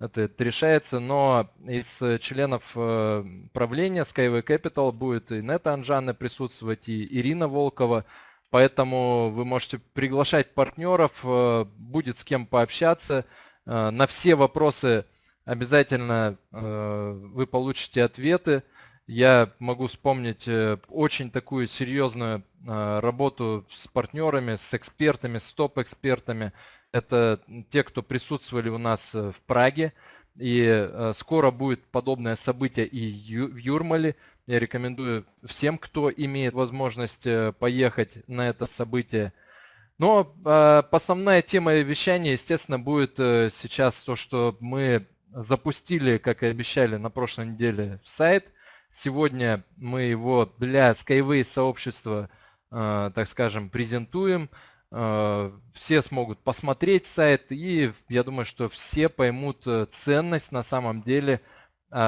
Это, это решается, но из членов э, правления Skyway Capital будет и Нета Анжана присутствовать, и Ирина Волкова. Поэтому вы можете приглашать партнеров, э, будет с кем пообщаться. На все вопросы обязательно вы получите ответы. Я могу вспомнить э, очень такую серьезную а, работу с партнерами, с экспертами, с топ-экспертами. Это те, кто присутствовали у нас э, в Праге. И э, скоро будет подобное событие и в Юрмале. Я рекомендую всем, кто имеет возможность поехать на это событие. Но а, основная тема вещания, естественно, будет сейчас то, что мы запустили, как и обещали на прошлой неделе, сайт – Сегодня мы его для Skyway сообщества, э, так скажем, презентуем. все смогут посмотреть сайт, и я думаю, что все поймут ценность на самом деле,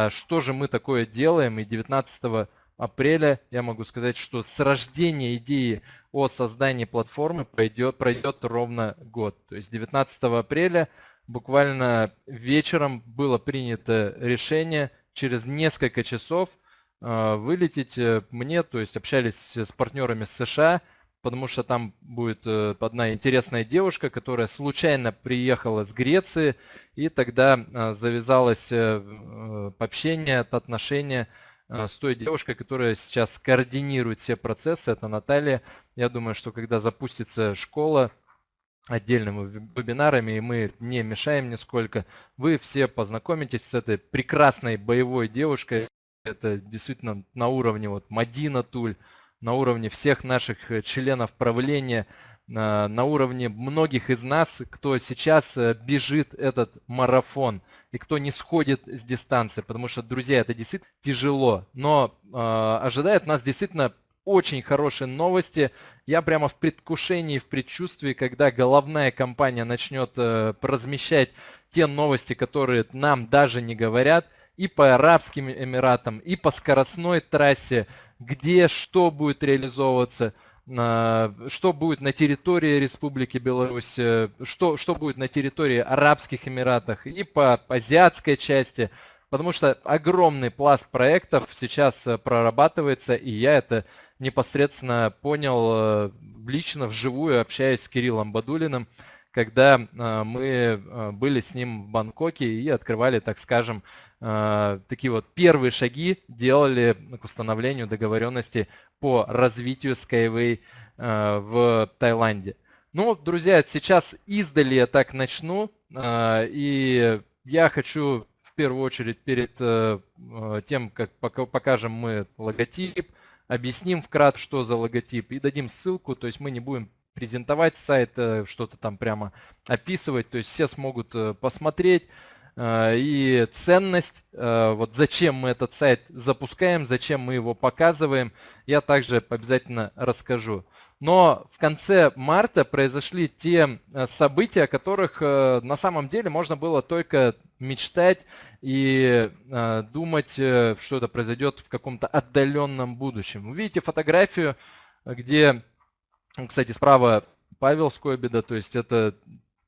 что же мы такое делаем, и 19 апреля я могу сказать, что с рождения идеи о создании платформы пройдет, пройдет ровно год. То есть 19 апреля буквально вечером было принято решение через несколько часов э, вылететь э, мне, то есть общались с партнерами с США, потому что там будет э, одна интересная девушка, которая случайно приехала с Греции, и тогда завязалось общение, отношения Э, с той девушкой, которая сейчас координирует все процессы, это Наталья. Я думаю, что когда запустится школа отдельными вебинарами, и мы не мешаем нисколько, вы все познакомитесь с этой прекрасной боевой девушкой. Это действительно на уровне вот Мадина Туль, на уровне всех наших э, членов правления, на уровне многих из нас, кто сейчас э, бежит этот марафон и кто не сходит с дистанции, потому что, друзья, это действительно тяжело, но э, ожидает нас действительно очень хорошие новости. Я прямо в предвкушении, в предчувствии, когда головная компания начнет э, размещать те новости, которые нам даже не говорят, и по Арабским Эмиратам, и по скоростной трассе, где что будет реализовываться – что будет на территории Республики Беларусь, э, что, что будет на территории Арабских Эмиратах и по азиатской части, потому что огромный пласт проектов сейчас э, прорабатывается, и я это непосредственно понял э, лично, вживую, общаясь с Кириллом Бадулиным, когда мы были с ним в Бангкоке и открывали, так скажем, такие вот первые шаги, делали к установлению договоренности по развитию Skyway в Таиланде. Ну, друзья, сейчас издали я так начну. И я хочу в первую очередь перед э, тем, как покажем мы логотип, объясним вкратце, что за логотип, и дадим ссылку. То есть мы не будем презентовать сайт, что-то там прямо описывать. То есть все смогут посмотреть, Э, и ценность, э, вот зачем мы этот сайт запускаем, зачем мы его показываем, я также обязательно расскажу. Но в конце марта произошли те э, события, о которых на самом деле можно было только мечтать и думать, что это произойдет в каком-то отдаленном будущем. Вы видите фотографию, где, кстати, справа Павел Скобида, то есть это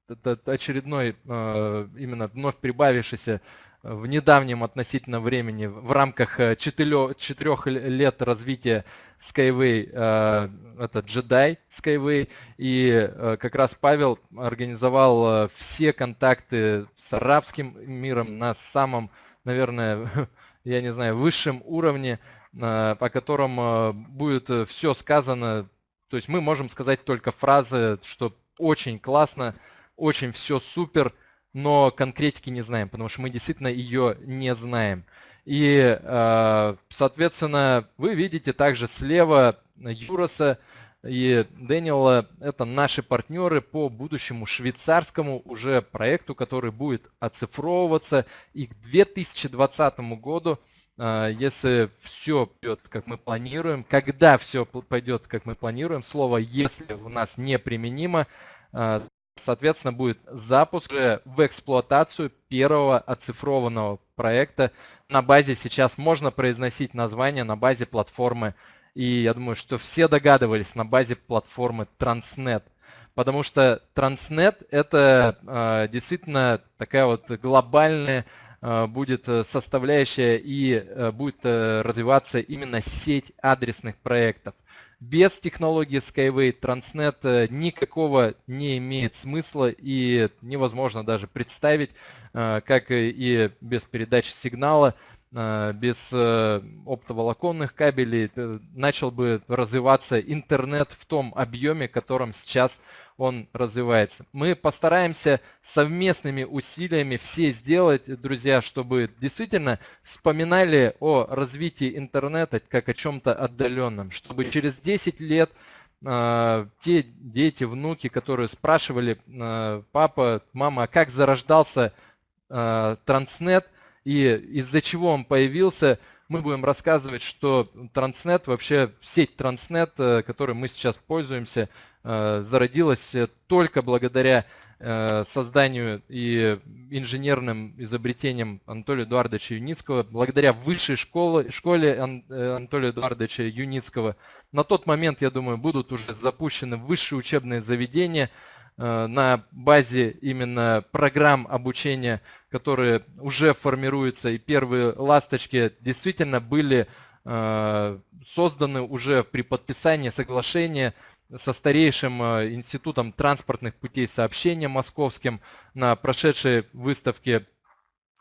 это очередной а, именно вновь прибавившийся в недавнем относительно времени в рамках э, четырех лет развития Skyway, это Jedi Skyway, и э, как раз Павел организовал э, все контакты с арабским миром на самом, наверное, [laughs] я не знаю, высшем уровне, по котором будет все сказано, то есть мы можем сказать только фразы, что очень классно, очень все супер, но конкретики не знаем, потому что мы действительно ее не знаем. И, э, соответственно, вы видите также слева Юроса и Дэниела. Это наши партнеры по будущему швейцарскому уже проекту, который будет оцифровываться. И к 2020 году если все пойдет, как мы планируем, когда все пойдет, как мы планируем, слово «если» у нас неприменимо, э, соответственно, будет запуск в эксплуатацию первого оцифрованного проекта на базе, сейчас можно произносить название на базе платформы, и я думаю, что все догадывались, на базе платформы Transnet. Потому что Transnet это э, действительно такая вот глобальная будет составляющая и э, будет э, развиваться именно сеть адресных проектов. Без технологии Skyway Transnet э, никакого не имеет смысла и невозможно даже представить, э, как и без передачи сигнала, э, без оптоволоконных кабелей начал бы развиваться интернет в том объеме, котором сейчас он развивается. Мы постараемся совместными усилиями все сделать, друзья, чтобы действительно вспоминали о развитии интернета как о чем-то отдаленном, чтобы через 10 лет э, те дети, внуки, которые спрашивали, э, папа, мама, а как зарождался Транснет и из-за чего он появился, мы будем рассказывать, что Транснет, вообще сеть Транснет, э, которой мы сейчас пользуемся, э, зародилась только благодаря э, созданию и инженерным изобретениям Анатолия Эдуардовича Юницкого, благодаря высшей школе, школе Анатолия Эдуардовича Юницкого. На тот момент, я думаю, будут уже запущены высшие учебные заведения, Э, на базе именно программ обучения, которые уже формируются, и первые ласточки действительно были э, созданы уже при подписании соглашения со старейшим э, институтом транспортных путей сообщения московским на прошедшей выставке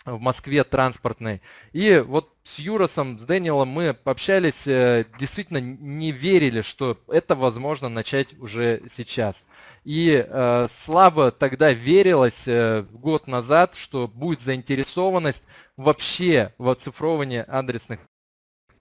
в Москве транспортной. И вот с Юросом, с Дэниелом мы общались, э, действительно не верили, что это возможно начать уже сейчас. И э, слабо тогда верилось э, год назад, что будет заинтересованность вообще в оцифровании адресных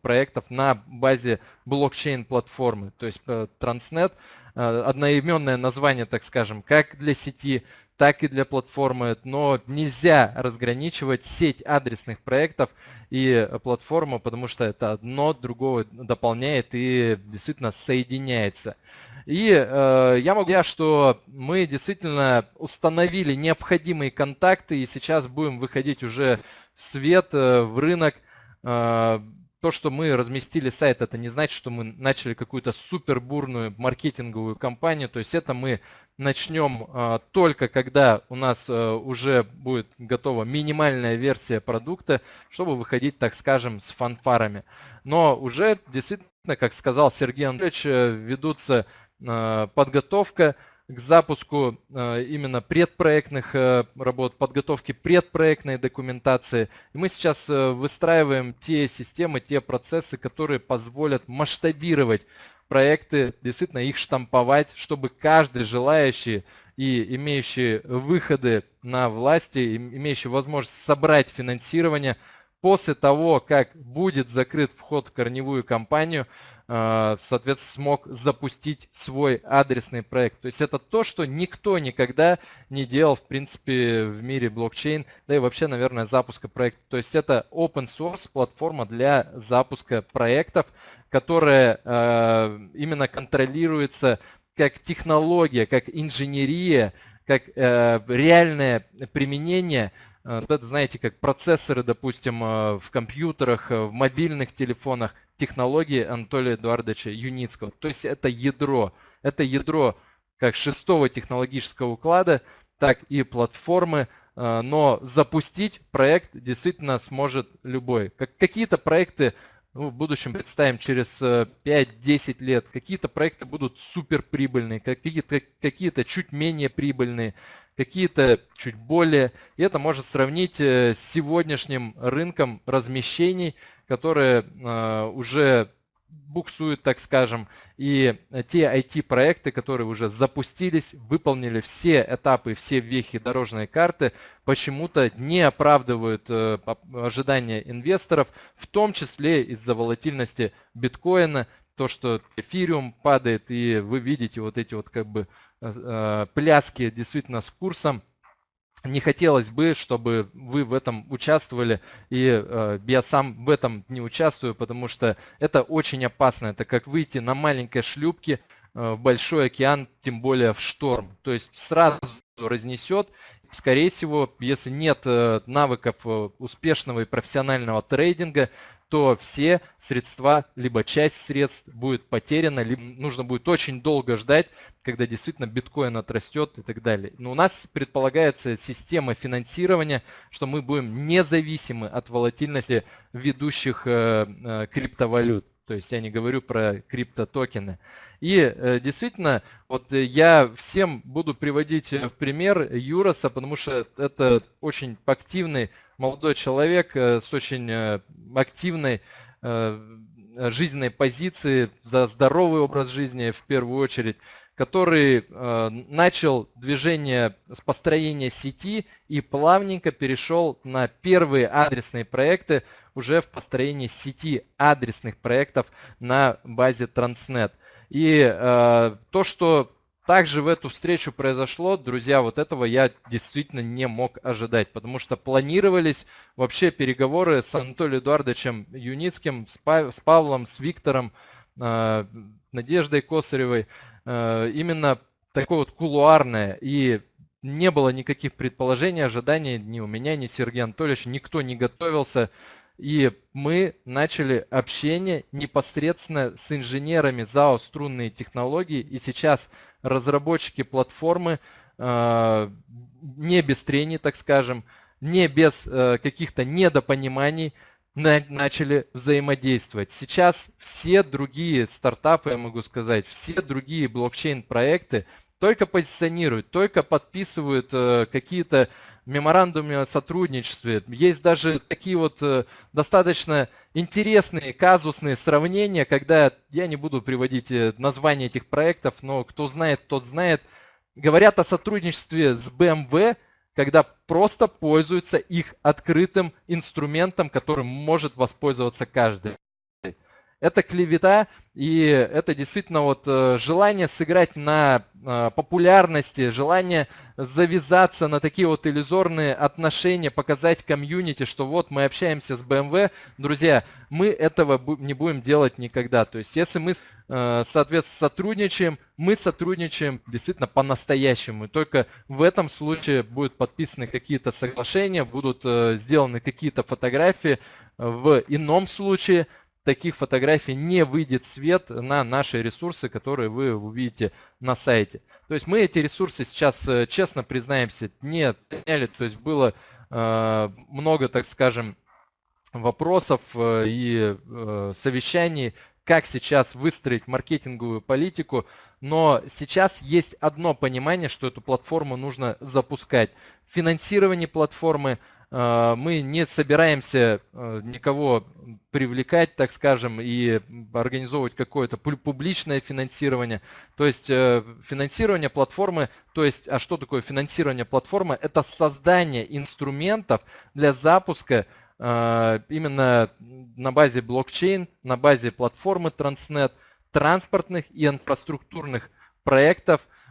проектов на базе блокчейн-платформы, то есть э, Transnet, э, одноименное название, так скажем, как для сети, так и для платформы, но нельзя разграничивать сеть адресных проектов и платформу, потому что это одно другого дополняет и действительно соединяется. И э, я могу сказать, что мы действительно установили необходимые контакты и сейчас будем выходить уже в свет, э, в рынок, то, что мы разместили сайт, это не значит, что мы начали какую-то супер бурную маркетинговую кампанию. То есть это мы начнем а, только когда у нас а, уже будет готова минимальная версия продукта, чтобы выходить, так скажем, с фанфарами. Но уже действительно, как сказал Сергей Анатольевич, э, ведутся а, подготовка к запуску э, именно предпроектных э, работ, подготовки предпроектной документации. И мы сейчас э, выстраиваем те системы, те процессы, которые позволят масштабировать проекты, действительно их штамповать, чтобы каждый желающий и имеющий выходы на власти, имеющий возможность собрать финансирование, после того, как будет закрыт вход в корневую компанию, а, соответственно, смог запустить свой адресный проект. То есть это то, что никто никогда не делал, в принципе, в мире блокчейн, да и вообще, наверное, запуска проекта. То есть это open source платформа для запуска проектов, которая а, именно контролируется как технология, как инженерия, как э, реальное применение Э, вот это, знаете, как процессоры, допустим, э, в компьютерах, э, в мобильных телефонах, технологии Анатолия Эдуардовича Юницкого. То есть это ядро. Это ядро как шестого технологического уклада, так и платформы, но запустить проект действительно сможет любой. Как, какие-то проекты ну, в будущем представим через 5-10 лет, какие-то проекты будут супер прибыльные, какие-то какие чуть менее прибыльные, какие-то чуть более. И это можно сравнить э, с сегодняшним рынком размещений, которые э, уже буксуют, так скажем, и те IT-проекты, которые уже запустились, выполнили все этапы, все вехи дорожной карты, почему-то не оправдывают э, ожидания инвесторов, в том числе из-за волатильности биткоина, то, что эфириум падает, и вы видите вот эти вот как бы э, э, пляски действительно с курсом, не хотелось бы, чтобы вы в этом участвовали, и э, я сам в этом не участвую, потому что это очень опасно. Это как выйти на маленькой шлюпке э, в большой океан, тем более в шторм. То есть сразу разнесет. Скорее всего, если нет э, навыков э, успешного и профессионального трейдинга, то все средства, либо часть средств будет потеряна, либо нужно будет очень долго ждать, когда действительно биткоин отрастет и так далее. Но у нас предполагается система финансирования, что мы будем независимы от волатильности ведущих э, э, криптовалют. То есть я не говорю про криптотокены. И э, действительно, вот я всем буду приводить в пример Юроса, потому что это очень активный молодой человек с очень активной жизненной позиции, за здоровый образ жизни в первую очередь который э, начал движение с построения сети и плавненько перешел на первые адресные проекты уже в построении сети адресных проектов на базе Transnet. И э, то, что также в эту встречу произошло, друзья, вот этого я действительно не мог ожидать, потому что планировались вообще переговоры с Анатолием Эдуардовичем Юницким, с, Павлом, с Виктором, э, Надеждой Косаревой, э, именно такое вот кулуарное, и не было никаких предположений, ожиданий ни у меня, ни Сергея Анатольевича, никто не готовился и мы начали общение непосредственно с инженерами ЗАО «Струнные технологии». И сейчас разработчики платформы э, не без трений, так скажем, не без э, каких-то недопониманий начали взаимодействовать. Сейчас все другие стартапы, я могу сказать, все другие блокчейн-проекты только позиционируют, только подписывают э, какие-то меморандумы о сотрудничестве. Есть даже такие вот э, достаточно интересные казусные сравнения, когда, я не буду приводить э, названия этих проектов, но кто знает, тот знает, говорят о сотрудничестве с BMW, когда просто пользуются их открытым инструментом, которым может воспользоваться каждый. Это клевета, и это действительно вот э, желание сыграть на э, популярности, желание завязаться на такие вот иллюзорные отношения, показать комьюнити, что вот мы общаемся с BMW. Друзья, мы этого не будем делать никогда. То есть если мы, э, соответственно, сотрудничаем, мы сотрудничаем действительно по-настоящему. Только в этом случае будут подписаны какие-то соглашения, будут сделаны какие-то фотографии. В ином случае таких фотографий не выйдет свет на наши ресурсы, которые вы увидите на сайте. То есть мы эти ресурсы сейчас, э, честно признаемся, не отняли. То есть было э, много, так скажем, вопросов э, и совещаний, как сейчас выстроить маркетинговую политику, но сейчас есть одно понимание, что эту платформу нужно запускать. Финансирование платформы – мы не собираемся а, никого привлекать, так скажем, и организовывать какое-то публичное финансирование. То есть э, финансирование платформы, то есть, а что такое финансирование платформы? Это создание инструментов для запуска именно на базе блокчейн, на базе платформы Transnet, транспортных и инфраструктурных проектов, Э,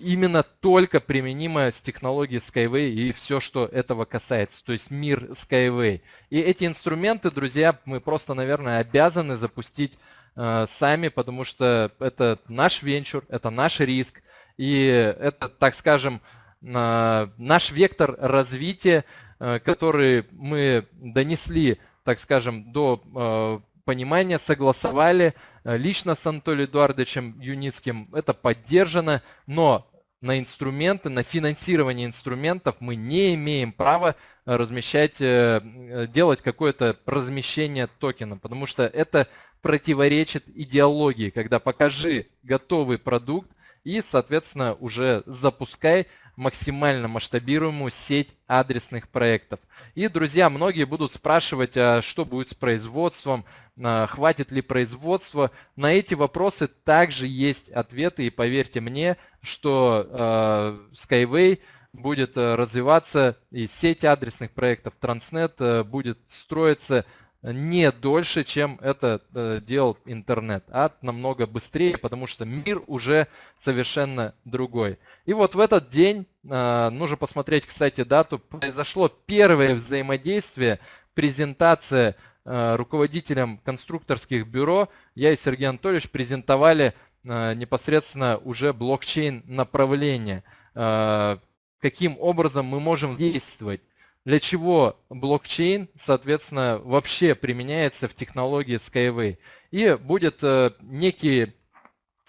именно только применимо с технологией Skyway и все, что этого касается, то есть мир Skyway. И эти инструменты, друзья, мы просто, наверное, обязаны запустить э, сами, потому что это наш венчур, это наш риск, и это, так скажем, э, наш вектор развития, э, который мы донесли, так скажем, до э, понимания, согласовали э, лично с Анатолием Эдуардовичем Юницким. Это поддержано, но на инструменты, на финансирование инструментов мы не имеем права размещать, э, делать какое-то размещение токена, потому что это противоречит идеологии, когда покажи готовый продукт и, соответственно, уже запускай максимально масштабируемую сеть адресных проектов. И, друзья, многие будут спрашивать, а что будет с производством, а, хватит ли производства. На эти вопросы также есть ответы, и поверьте мне, что э, Skyway будет э, развиваться, и сеть адресных проектов Transnet э, будет строиться не дольше, чем это э, делал интернет, а намного быстрее, потому что мир уже совершенно другой. И вот в этот день, э, нужно посмотреть, кстати, дату, произошло первое взаимодействие, презентация э, руководителям конструкторских бюро. Я и Сергей Анатольевич презентовали непосредственно уже блокчейн направление, каким образом мы можем действовать для чего блокчейн, соответственно, вообще применяется в технологии Skyway. И будет э, некие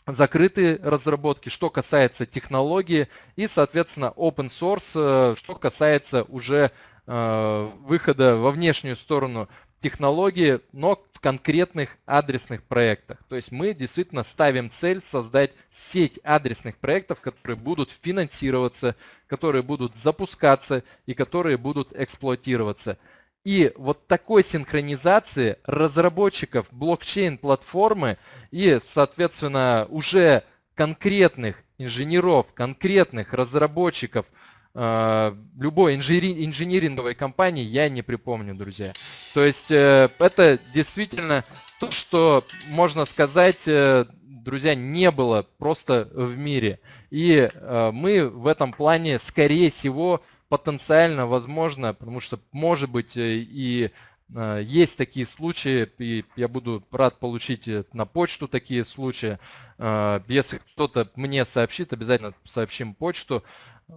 закрытые разработки, что касается технологии, и, соответственно, open source, э, что касается уже э, выхода во внешнюю сторону технологии, но в конкретных адресных проектах. То есть мы действительно ставим цель создать сеть адресных проектов, которые будут финансироваться, которые будут запускаться и которые будут эксплуатироваться. И вот такой синхронизации разработчиков блокчейн-платформы и, соответственно, уже конкретных инженеров, конкретных разработчиков – любой инжери, инжиниринговой компании я не припомню, друзья. То есть э, это действительно то, что можно сказать, э, друзья, не было просто в мире. И э, мы в этом плане, скорее всего, потенциально возможно, потому что, может быть, и есть такие случаи, и я буду рад получить на почту такие случаи. Если кто-то мне сообщит, обязательно сообщим почту.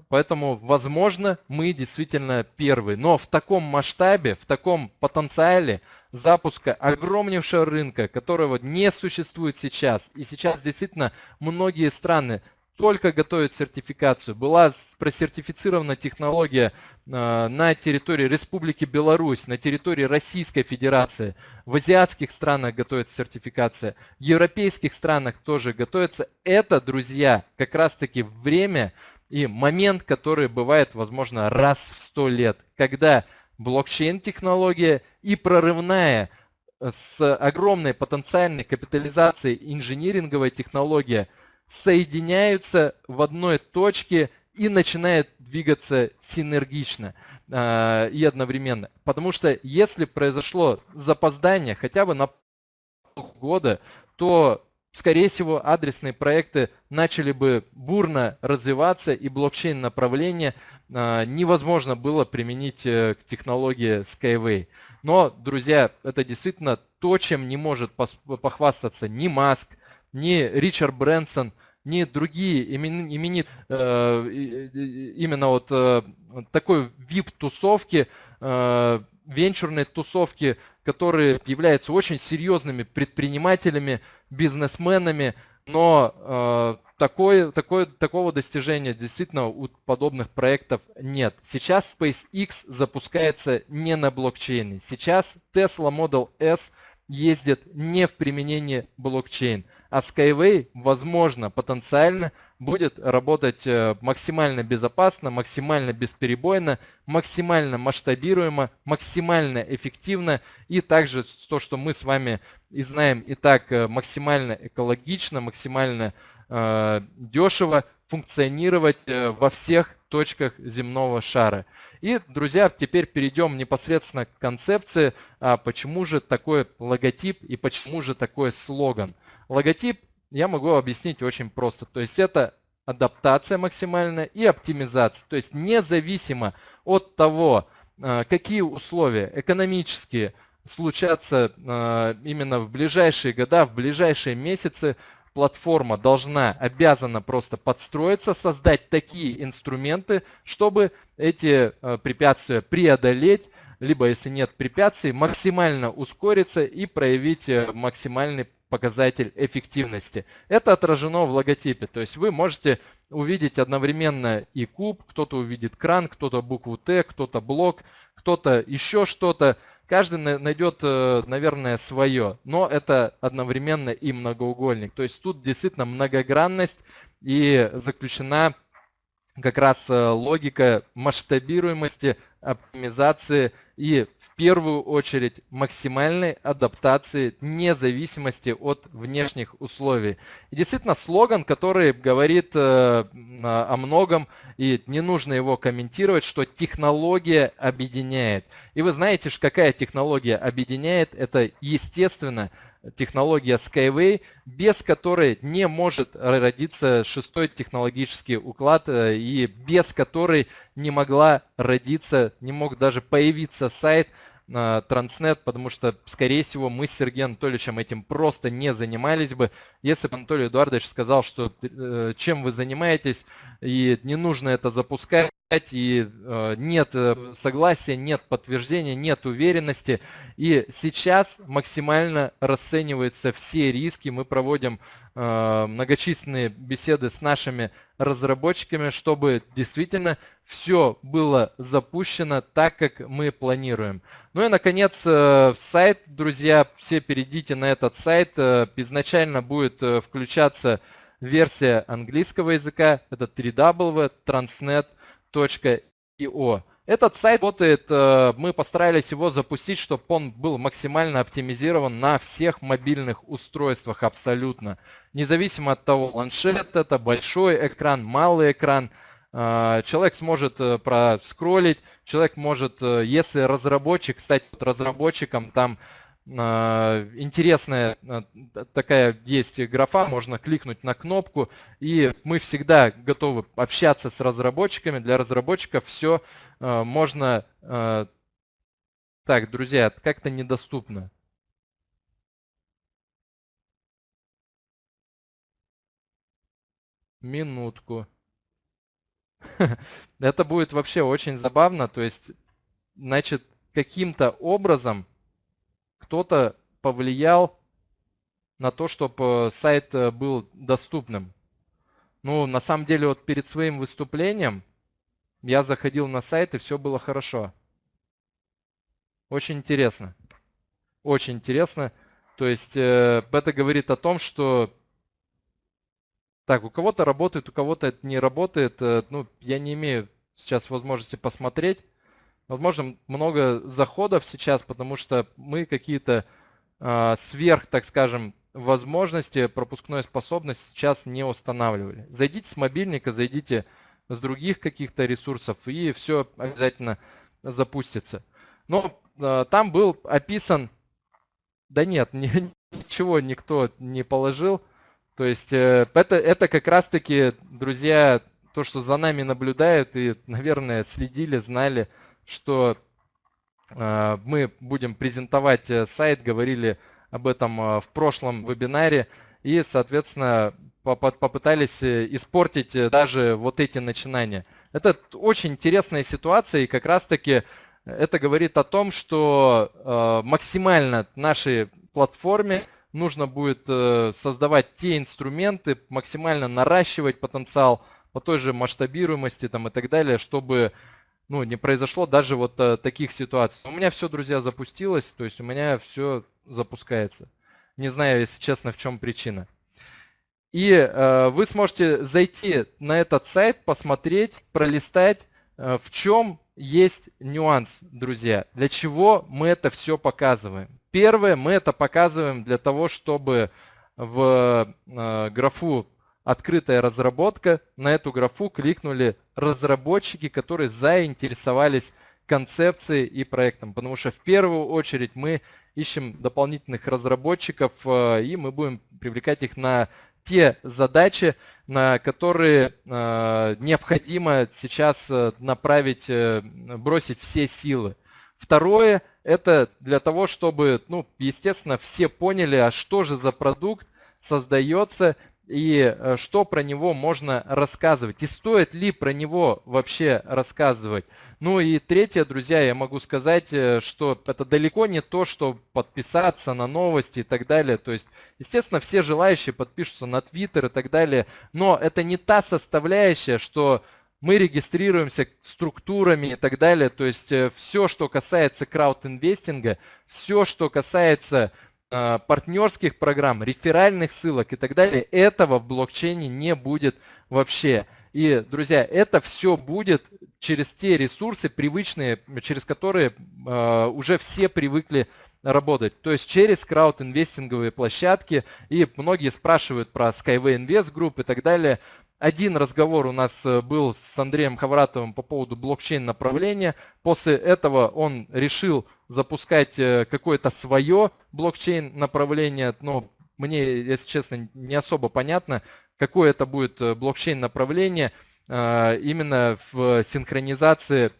Поэтому, возможно, мы действительно первые. Но в таком масштабе, в таком потенциале запуска огромнейшего рынка, которого не существует сейчас. И сейчас действительно многие страны только готовят сертификацию. Была просертифицирована технология э, на территории Республики Беларусь, на территории Российской Федерации. В азиатских странах готовится сертификация, в европейских странах тоже готовится. Это, друзья, как раз-таки время, и момент, который бывает, возможно, раз в сто лет, когда блокчейн-технология и прорывная э, с огромной потенциальной капитализацией инжиниринговая технология соединяются в одной точке и начинают двигаться синергично э, и одновременно. Потому что если произошло запоздание хотя бы на полгода, то скорее всего, адресные проекты начали бы бурно развиваться, и блокчейн направление а, невозможно было применить э, к технологии Skyway. Но, друзья, это действительно то, чем не может похвастаться ни Маск, ни Ричард Брэнсон, ни другие именит э, именно вот э, такой VIP-тусовки, венчурной тусовки, которые являются очень серьезными предпринимателями, бизнесменами, но э, такое, такое, такого достижения действительно у подобных проектов нет. Сейчас SpaceX запускается не на блокчейне. Сейчас Tesla Model S – ездит не в применении блокчейн. А Skyway, возможно, потенциально будет работать э, максимально безопасно, максимально бесперебойно, максимально масштабируемо, максимально эффективно и также то, что мы с вами и знаем и так э, максимально экологично, максимально э, дешево функционировать э, во всех точках земного шара. И, друзья, теперь перейдем непосредственно к концепции, а почему же такой логотип и почему же такой слоган. Логотип я могу объяснить очень просто. То есть это адаптация максимальная и оптимизация. То есть независимо от того, а, какие условия экономические случатся а, именно в ближайшие года, в ближайшие месяцы, платформа должна, обязана просто подстроиться, создать такие инструменты, чтобы эти э, препятствия преодолеть, либо если нет препятствий, максимально ускориться и проявить э, максимальный показатель эффективности. Это отражено в логотипе, то есть вы можете увидеть одновременно и куб, кто-то увидит кран, кто-то букву Т, кто-то блок, кто-то еще что-то. Каждый найдет, э, наверное, свое, но это одновременно и многоугольник. То есть тут действительно многогранность и заключена как раз э, логика масштабируемости, оптимизации и в первую очередь максимальной адаптации независимости от внешних условий. И действительно слоган, который говорит э, о многом и не нужно его комментировать, что технология объединяет. И вы знаете, какая технология объединяет? Это естественно технология Skyway, без которой не может родиться шестой технологический уклад э, и без которой не могла родиться, не мог даже появиться сайт Транснет, потому что, скорее всего, мы с Сергеем Анатольевичем этим просто не занимались бы. Если бы Анатолий Эдуардович сказал, что э, чем вы занимаетесь, и не нужно это запускать, и э, нет э, согласия, нет подтверждения, нет уверенности. И сейчас максимально расцениваются все риски. Мы проводим э, многочисленные беседы с нашими разработчиками, чтобы действительно все было запущено так, как мы планируем. Ну и, наконец, сайт, друзья, все перейдите на этот сайт. Изначально будет включаться версия английского языка, это www.transnet.com .io. Этот сайт работает, э, мы постарались его запустить, чтобы он был максимально оптимизирован на всех мобильных устройствах абсолютно. Независимо от того, планшет это, большой экран, малый экран, э, человек сможет э, проскролить, человек может, если разработчик, стать разработчиком, там интересная такая есть графа, можно кликнуть на кнопку, и мы всегда готовы общаться с разработчиками. Для разработчиков все можно... Так, друзья, как-то недоступно. Минутку. [laughs] Это будет вообще очень забавно. То есть, значит, каким-то образом кто-то повлиял на то, чтобы сайт э, был доступным. Ну, на самом деле, вот перед своим выступлением я заходил на сайт, и все было хорошо. Очень интересно. Очень интересно. То есть э, это говорит о том, что так, у кого-то работает, у кого-то это не работает. Э, ну, я не имею сейчас возможности посмотреть. Возможно, много заходов сейчас, потому что мы какие-то э, сверх, так скажем, возможности, пропускной способности сейчас не устанавливали. Зайдите с мобильника, зайдите с других каких-то ресурсов, и все обязательно запустится. Но э, там был описан... Да нет, [laughs] ничего никто не положил. То есть э, это, это как раз-таки, друзья, то, что за нами наблюдают и, наверное, следили, знали, что э, мы будем презентовать э, сайт, говорили об этом в прошлом вебинаре и, соответственно, попытались испортить даже вот эти начинания. Это очень интересная ситуация и как раз-таки это говорит о том, что максимально нашей платформе нужно будет э, создавать те инструменты, максимально наращивать потенциал по той же масштабируемости там, и так далее, чтобы ну, не произошло даже вот э, таких ситуаций. У меня все, друзья, запустилось, то есть у меня все запускается. Не знаю, если честно, в чем причина. И э, вы сможете зайти на этот сайт, посмотреть, пролистать, э, в чем есть нюанс, друзья. Для чего мы это все показываем? Первое, мы это показываем для того, чтобы в э, графу «Открытая разработка» на эту графу кликнули разработчики, которые заинтересовались концепцией и проектом. Потому что в первую очередь мы ищем дополнительных разработчиков, э, и мы будем привлекать их на те задачи, на которые э, необходимо сейчас направить, бросить все силы. Второе – это для того, чтобы, ну, естественно, все поняли, а что же за продукт создается и э, что про него можно рассказывать, и стоит ли про него вообще рассказывать. Ну и третье, друзья, я могу сказать, э, что это далеко не то, что подписаться на новости и так далее. То есть, естественно, все желающие подпишутся на Твиттер и так далее, но это не та составляющая, что мы регистрируемся структурами и так далее. То есть э, все, что касается краудинвестинга, все, что касается партнерских программ, реферальных ссылок и так далее, этого в блокчейне не будет вообще. И, друзья, это все будет через те ресурсы привычные, через которые э, уже все привыкли работать. То есть через краудинвестинговые площадки. И многие спрашивают про Skyway Invest Group и так далее. Один разговор у нас э, был с Андреем Хавратовым по поводу блокчейн направления. После этого он решил запускать э, какое-то свое блокчейн направление. Но мне, если честно, не особо понятно, какое это будет э, блокчейн направление именно в синхронизации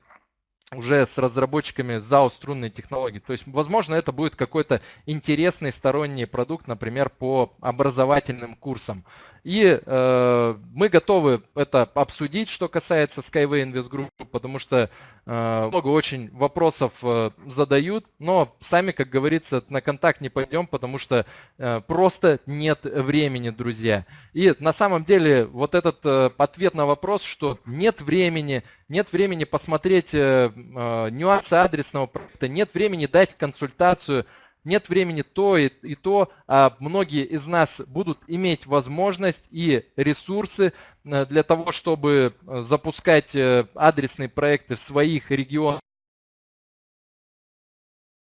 уже с разработчиками ZAO струнной технологии. То есть, возможно, это будет какой-то интересный сторонний продукт, например, по образовательным курсам. И э, мы готовы это обсудить, что касается Skyway Invest Group, потому что э, много очень вопросов э, задают, но сами, как говорится, на контакт не пойдем, потому что э, просто нет времени, друзья. И на самом деле вот этот э, ответ на вопрос, что нет времени, нет времени посмотреть э, нюансы адресного проекта, нет времени дать консультацию, нет времени то и, и то, а многие из нас будут иметь возможность и ресурсы э, для того, чтобы э, запускать э, адресные проекты в своих регионах,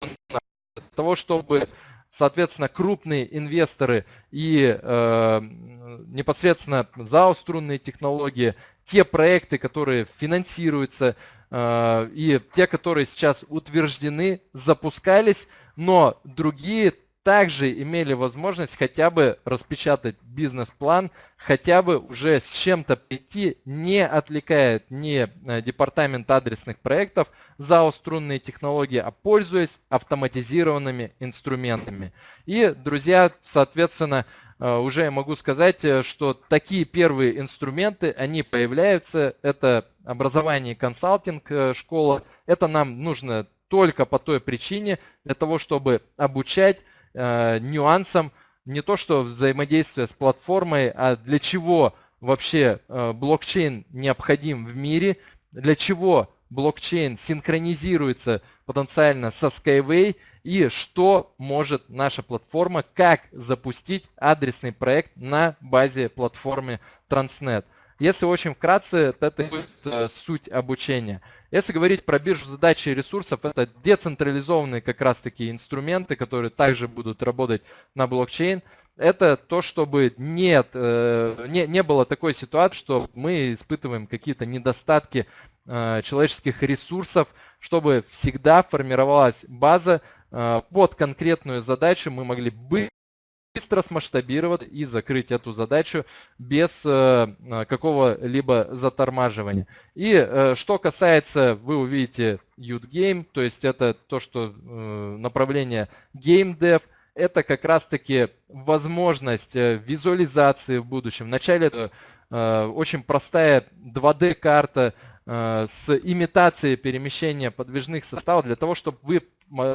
для того, чтобы соответственно, крупные инвесторы и э, непосредственно ЗАО струнные технологии, те проекты, которые финансируются, э, и те, которые сейчас утверждены, запускались, но другие также имели возможность хотя бы распечатать бизнес-план, хотя бы уже с чем-то прийти, не отвлекает ни э, департамент адресных проектов за струнные технологии, а пользуясь автоматизированными инструментами. И, друзья, соответственно, э, уже я могу сказать, э, что такие первые инструменты, они появляются. Это образование и консалтинг школа. Это нам нужно только по той причине, для того, чтобы обучать э, нюансам не то что взаимодействие с платформой, а для чего вообще э, блокчейн необходим в мире, для чего блокчейн синхронизируется потенциально со Skyway и что может наша платформа, как запустить адресный проект на базе платформы Transnet. Если очень вкратце, это будет э, суть обучения. Если говорить про биржу задач и ресурсов, это децентрализованные как раз таки инструменты, которые также будут работать на блокчейн. Это то, чтобы нет, э, не, не было такой ситуации, что мы испытываем какие-то недостатки э, человеческих ресурсов, чтобы всегда формировалась база под конкретную задачу, мы могли быть быстро смасштабировать и закрыть эту задачу без э, э, какого-либо затормаживания. И э, что касается, вы увидите Youth Game, то есть это то, что направление Game Dev, это как раз-таки возможность визуализации в будущем. Вначале это очень простая 2D-карта с имитацией перемещения подвижных составов для того, чтобы вы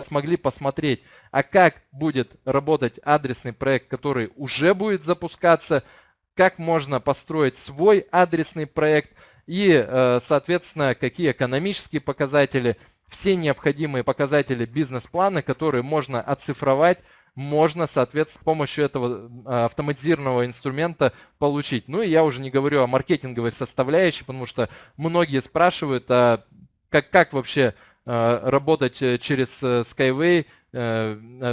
смогли посмотреть, а как будет работать адресный проект, который уже будет запускаться, как можно построить свой адресный проект и, э, соответственно, какие экономические показатели, все необходимые показатели бизнес-плана, которые можно оцифровать, можно, соответственно, с помощью этого э, автоматизированного инструмента получить. Ну и я уже не говорю о маркетинговой составляющей, потому что многие спрашивают, а как, как вообще работать э, через э, Skyway,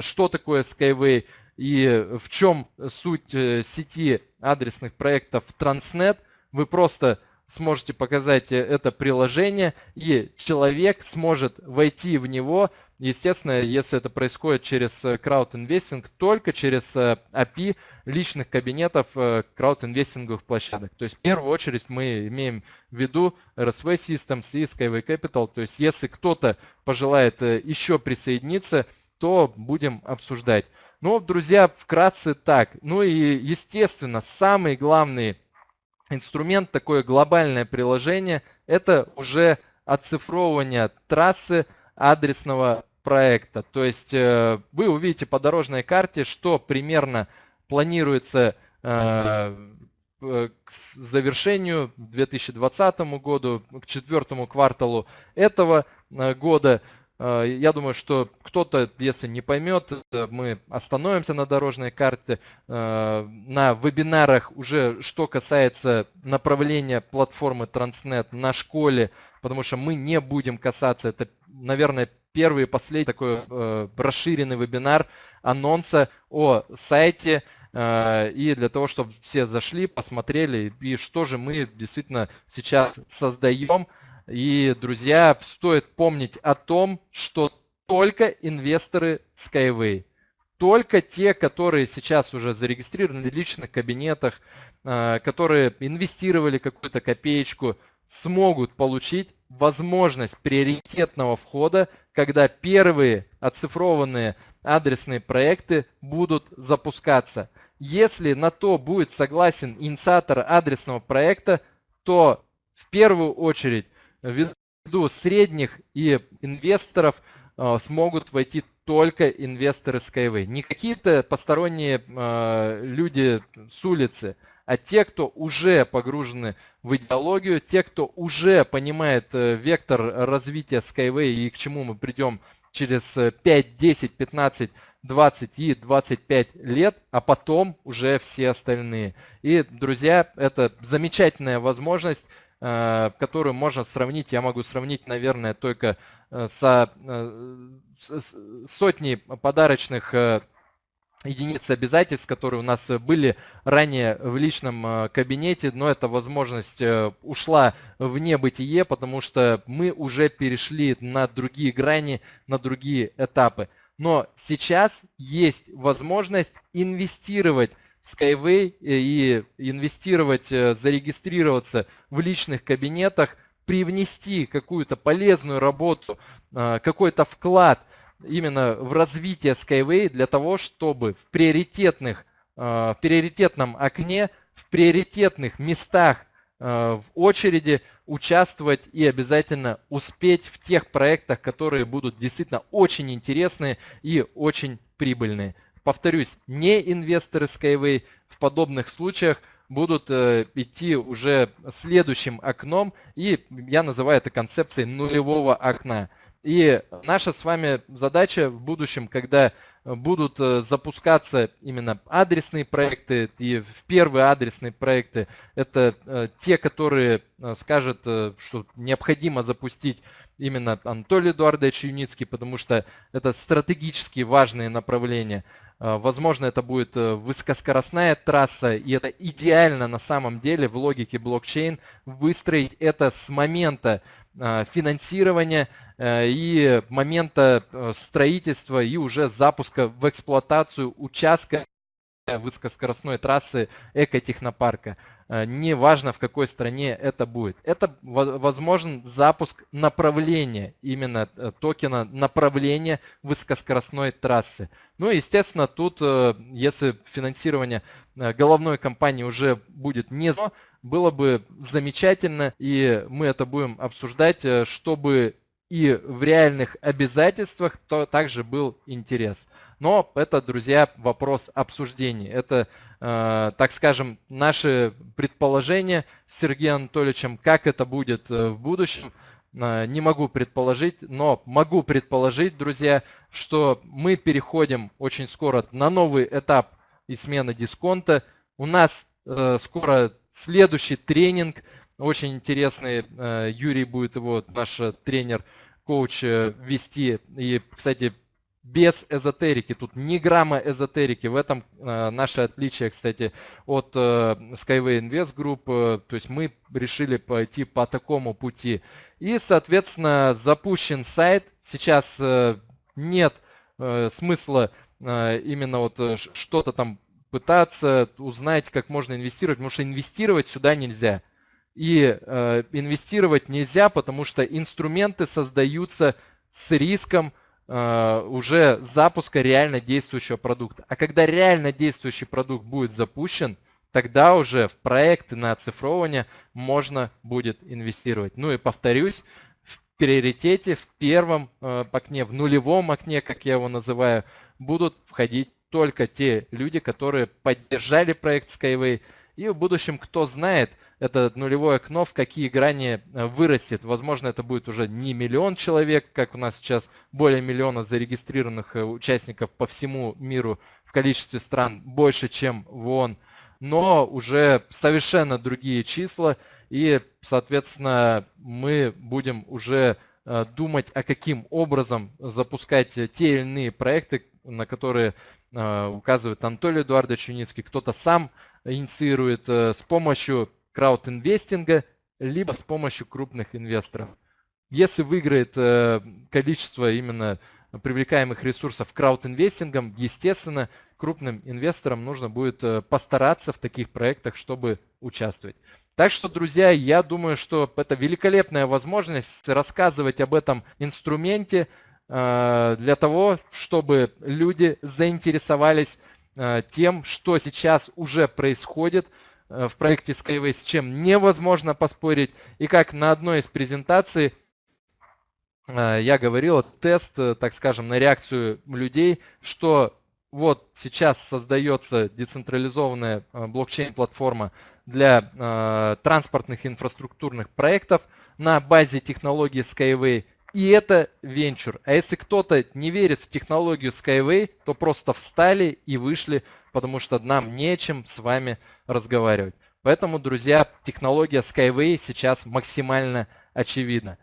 что такое Skyway и в чем суть сети адресных проектов Transnet. Вы просто сможете показать это приложение, и человек сможет войти в него, естественно, если это происходит через краудинвестинг, только через API личных кабинетов краудинвестинговых площадок. То есть в первую очередь мы имеем в виду RSV Systems и Skyway Capital. То есть если кто-то пожелает еще присоединиться, то будем обсуждать. Ну, друзья, вкратце так. Ну и, естественно, самый главный инструмент, такое глобальное приложение, это уже оцифровывание трассы адресного проекта. То есть э, вы увидите по дорожной карте, что примерно планируется э, к завершению 2020 году, к четвертому кварталу этого э, года. Э, я думаю, что кто-то, если не поймет, э, мы остановимся на дорожной карте. Э, на вебинарах уже что касается направления платформы Transnet на школе, потому что мы не будем касаться, это, наверное, первый и последний такой расширенный вебинар анонса о сайте, и для того, чтобы все зашли, посмотрели, и что же мы действительно сейчас создаем, и, друзья, стоит помнить о том, что только инвесторы Skyway, только те, которые сейчас уже зарегистрированы в личных кабинетах, а, которые инвестировали какую-то копеечку, смогут получить возможность приоритетного входа, когда первые оцифрованные адресные проекты будут запускаться. Если на то будет согласен инициатор адресного проекта, то в первую очередь ввиду средних и инвесторов а, смогут войти только инвесторы Skyway. Не какие-то посторонние а, люди с улицы, а те, кто уже погружены в идеологию, те, кто уже понимает э, вектор развития Skyway и к чему мы придем через 5, 10, 15, 20 и 25 лет, а потом уже все остальные. И, друзья, это замечательная возможность Э, которую можно сравнить, я могу сравнить, наверное, только э, со сотней подарочных единицы обязательств, которые у нас были ранее в личном э, кабинете, но эта возможность э, ушла в небытие, потому что мы уже перешли на другие грани, на другие этапы. Но сейчас есть возможность инвестировать в Skyway и инвестировать, зарегистрироваться в личных кабинетах, привнести какую-то полезную работу, какой-то вклад – именно в развитие Skyway для того, чтобы в приоритетных, э, в приоритетном окне, в приоритетных местах э, в очереди участвовать и обязательно успеть в тех проектах, которые будут действительно очень интересные и очень прибыльные. Повторюсь, не инвесторы Skyway в подобных случаях будут э, идти уже следующим окном, и я называю это концепцией нулевого окна. И наша с вами задача в будущем, когда будут э, запускаться именно адресные проекты, и в первые адресные проекты, это э, те, которые э, скажут, что необходимо запустить именно Анатолий Эдуардович Юницкий, потому что это стратегически важные направления. Возможно, это будет высокоскоростная трасса, и это идеально на самом деле в логике блокчейн выстроить это с момента финансирования и момента строительства и уже запуска в эксплуатацию участка высокоскоростной трассы экотехнопарка. Неважно, в какой стране это будет. Это возможен запуск направления, именно токена направления высокоскоростной трассы. Ну, естественно, тут, если финансирование головной компании уже будет не было бы замечательно, и мы это будем обсуждать, э, чтобы и в реальных обязательствах то также был интерес. Но это, друзья, вопрос обсуждений. Это, э, так скажем, наши предположения с Сергеем Анатольевичем, как это будет э, в будущем. Э, не могу предположить, но могу предположить, друзья, что мы переходим очень скоро на новый этап и смены дисконта. У нас э, скоро следующий тренинг, очень интересный, э, Юрий будет его, наш тренер, коуч, э, вести. И, кстати, без эзотерики, тут ни грамма эзотерики. В этом э, наше отличие, кстати, от Skyway Invest Group. То есть мы решили пойти по такому пути. И, соответственно, запущен сайт. Сейчас нет смысла именно вот что-то там пытаться узнать, как можно инвестировать, потому что инвестировать сюда нельзя. И э, инвестировать нельзя, потому что инструменты создаются с риском э, уже запуска реально действующего продукта. А когда реально действующий продукт будет запущен, тогда уже в проекты на оцифровывание можно будет инвестировать. Ну и повторюсь, в приоритете, в первом э, окне, в нулевом окне, как я его называю, будут входить только те люди, которые поддержали проект Skyway. И в будущем, кто знает, это нулевое окно в какие грани э, вырастет. Возможно, это будет уже не миллион человек, как у нас сейчас более миллиона зарегистрированных э, участников по всему миру в количестве стран больше, чем в ООН, но уже совершенно другие числа. И, соответственно, мы будем уже э, думать, а каким образом запускать те или иные проекты, на которые указывает Анатолий Эдуардович Юницкий, кто-то сам инициирует э, с помощью краудинвестинга, либо с помощью крупных инвесторов. Если выиграет э, количество именно привлекаемых ресурсов краудинвестингом, естественно, крупным инвесторам нужно будет постараться в таких проектах, чтобы участвовать. Так что, друзья, я думаю, что это великолепная возможность рассказывать об этом инструменте, Э, для того, чтобы люди заинтересовались э, тем, что сейчас уже происходит э, в проекте Skyway, с чем невозможно поспорить. И как на одной из презентаций я говорил, тест, так скажем, на реакцию людей, что вот сейчас создается децентрализованная блокчейн-платформа для транспортных инфраструктурных проектов на базе технологии Skyway – и это венчур. А если кто-то не верит в технологию Skyway, то просто встали и вышли, потому что нам нечем с вами разговаривать. Поэтому, друзья, технология Skyway сейчас максимально очевидна.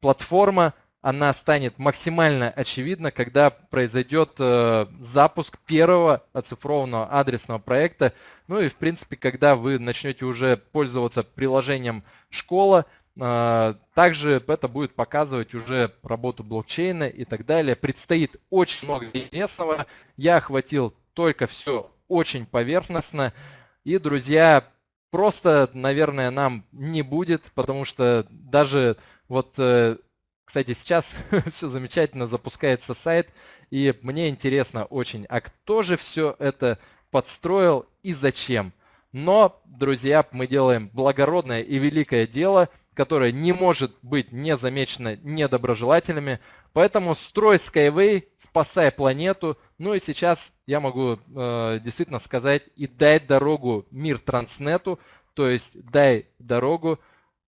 Платформа она станет максимально очевидна, когда произойдет э, запуск первого оцифрованного адресного проекта. Ну и в принципе, когда вы начнете уже пользоваться приложением «Школа», также это будет показывать уже работу блокчейна и так далее. Предстоит очень много интересного. Я охватил только все очень поверхностно. И, друзья, просто, наверное, нам не будет, потому что даже вот э, кстати, сейчас [laughs] все замечательно, запускается сайт, и мне интересно очень, а кто же все это подстроил и зачем? Но, друзья, мы делаем благородное и великое дело, которое не может быть не замечено недоброжелателями. Поэтому строй Skyway, спасай планету. Ну и сейчас я могу э, действительно сказать и дай дорогу мир Транснету, то есть дай дорогу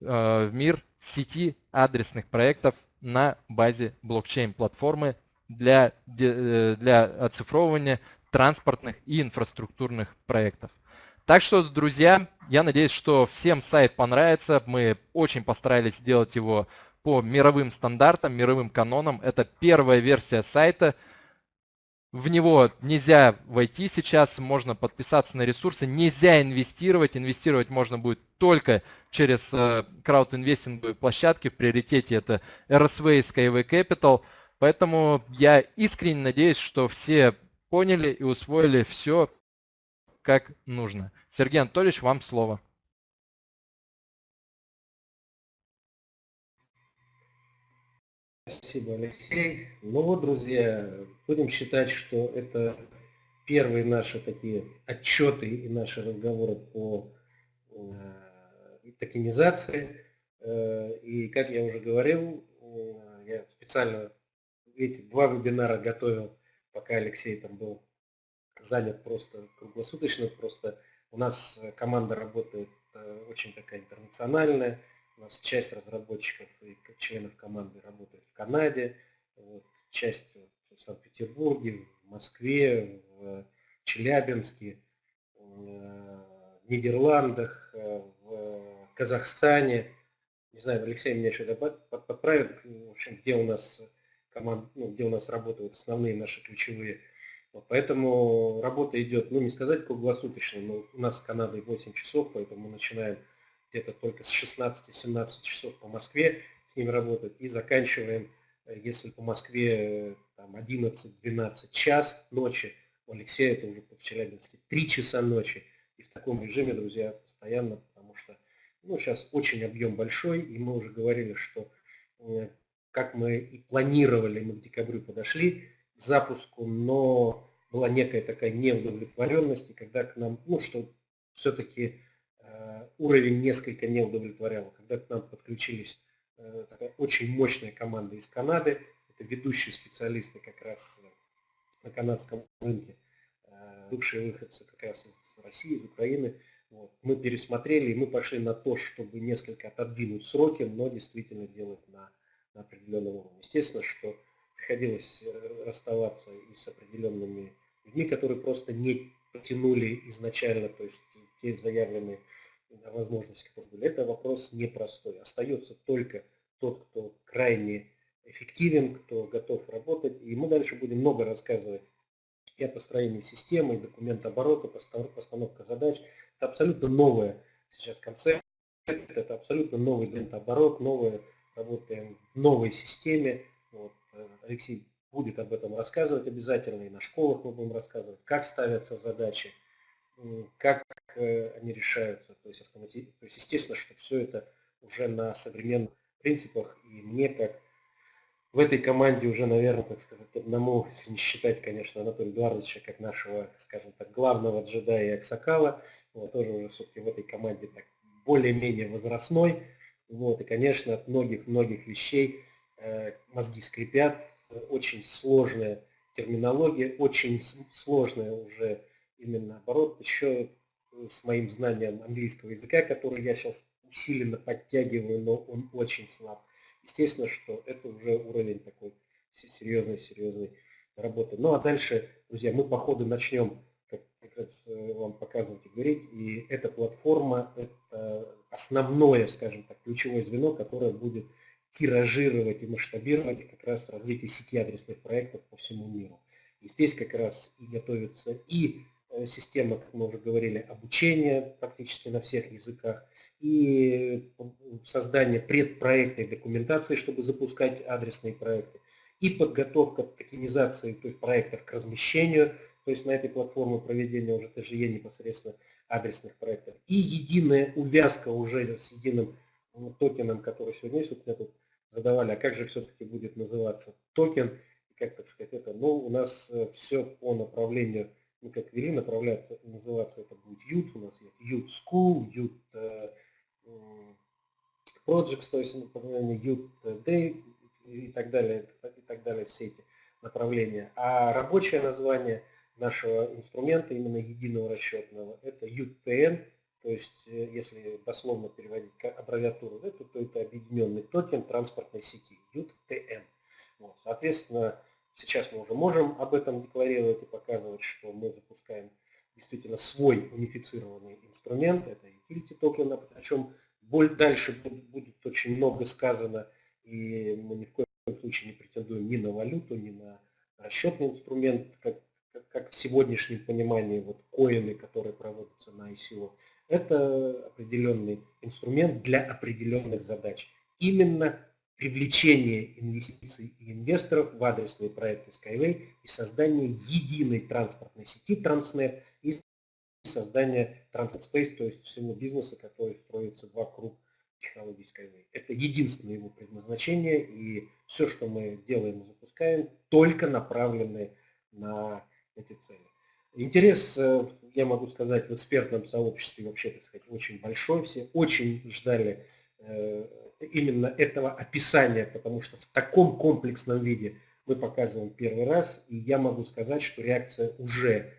э, в мир сети адресных проектов на базе блокчейн-платформы для, э, для оцифровывания транспортных и инфраструктурных проектов. Так что, друзья, я надеюсь, что всем сайт понравится. Мы очень постарались сделать его по мировым стандартам, мировым канонам. Это первая версия сайта. В него нельзя войти сейчас, можно подписаться на ресурсы, нельзя инвестировать. Инвестировать можно будет только через э, краудинвестинговые площадки. В приоритете это RSV и Skyway Capital. Поэтому я искренне надеюсь, что все поняли и усвоили все как нужно. Сергей Анатольевич, вам слово. Спасибо, Алексей. Ну вот, друзья, будем считать, что это первые наши такие отчеты и наши разговоры по э, токенизации. Э, и, как я уже говорил, э, я специально эти два вебинара готовил, пока Алексей там был занят просто круглосуточно. Просто у нас команда работает очень такая интернациональная у нас часть разработчиков и членов команды работает в Канаде, вот, часть в Санкт-Петербурге, в Москве, в Челябинске, в Нидерландах, в Казахстане. Не знаю, Алексей меня еще подправит, в общем, где у нас команд, ну, где у нас работают основные наши ключевые. Поэтому работа идет, ну не сказать круглосуточно, но у нас с Канадой 8 часов, поэтому мы начинаем где-то только с 16-17 часов по Москве с ними работают, и заканчиваем, э, если по Москве э, 11-12 час ночи, у Алексея это уже в Челябинске 3 часа ночи. И в таком режиме, друзья, постоянно, потому что ну, сейчас очень объем большой, и мы уже говорили, что э, как мы и планировали, мы к декабрю подошли запуску, но была некая такая неудовлетворенность, и когда к нам, ну что все-таки Э, уровень несколько не удовлетворял. Когда к нам подключились э, такая очень мощная команда из Канады, это ведущие специалисты как раз на канадском рынке, э, бывшие выходцы как раз из России, из Украины. Вот. Мы пересмотрели, и мы пошли на то, чтобы несколько отодвинуть сроки, но действительно делать на, на определенном уровне. Естественно, что приходилось расставаться и с определенными людьми, которые просто не потянули изначально, то есть те заявленные возможности, которые были. Это вопрос непростой. Остается только тот, кто крайне эффективен, кто готов работать. И мы дальше будем много рассказывать и о построении системы, и документооборота, постановка задач. Это абсолютно новая сейчас концепция, это абсолютно новый документооборот, новая, работаем в новой системе. Вот. Алексей будет об этом рассказывать обязательно, и на школах мы будем рассказывать, как ставятся задачи, как э, они решаются. То есть, автомати... То есть естественно, что все это уже на современных принципах. И мне как в этой команде уже, наверное, так сказать, одному, не считать, конечно, Анатолия Эдуардовича как нашего, скажем так, главного джедая и аксакала, вот, тоже уже все-таки в этой команде так более-менее возрастной. Вот, и, конечно, от многих-многих вещей мозги скрипят, очень сложная терминология, очень сложная уже именно наоборот, еще с моим знанием английского языка, который я сейчас усиленно подтягиваю, но он очень слаб. Естественно, что это уже уровень такой серьезной-серьезной работы. Ну а дальше, друзья, мы по ходу начнем как, как раз э, вам показывать и говорить. И эта платформа – это основное, скажем так, ключевое звено, которое будет тиражировать и масштабировать как раз развитие сети адресных проектов по всему миру. И здесь как раз и готовится и э, система, как мы уже говорили, обучения практически на всех языках, и создание предпроектной документации, чтобы запускать адресные проекты, и подготовка токенизации то есть проектов к размещению, то есть на этой платформе проведения уже ТЖЕ непосредственно адресных проектов, и единая увязка уже с единым ну, токеном, который сегодня есть, вот меня тут задавали, а как же все-таки будет называться токен, как так сказать, это, ну, у нас э, все по направлению, мы как вели, направляться, называться это будет Youth, у нас есть Youth School, Youth э, Projects, то есть направление Youth Day и так далее, и так далее, все эти направления. А рабочее название нашего инструмента, именно единого расчетного, это UTN, то есть, э, если дословно переводить аббревиатуру, это, то это объединенный токен транспортной сети, UTN. Вот, соответственно, сейчас мы уже можем об этом декларировать и показывать, что мы запускаем действительно свой унифицированный инструмент, это utility токен, о чем дальше будет очень много сказано, и мы ни в коем случае не претендуем ни на валюту, ни на расчетный инструмент, как, как в сегодняшнем понимании вот коины, которые проводятся на ICO. Это определенный инструмент для определенных задач. Именно привлечение инвестиций и инвесторов в адресные проекты Skyway и создание единой транспортной сети Transnet и создание Transit Space, то есть всего бизнеса, который строится вокруг технологий Skyway. Это единственное его предназначение, и все, что мы делаем и запускаем, только направлены на эти цели. Интерес, э, я могу сказать, в экспертном сообществе вообще, так сказать, очень большой. Все очень ждали э, именно этого описания, потому что в таком комплексном виде мы показываем первый раз, и я могу сказать, что реакция уже,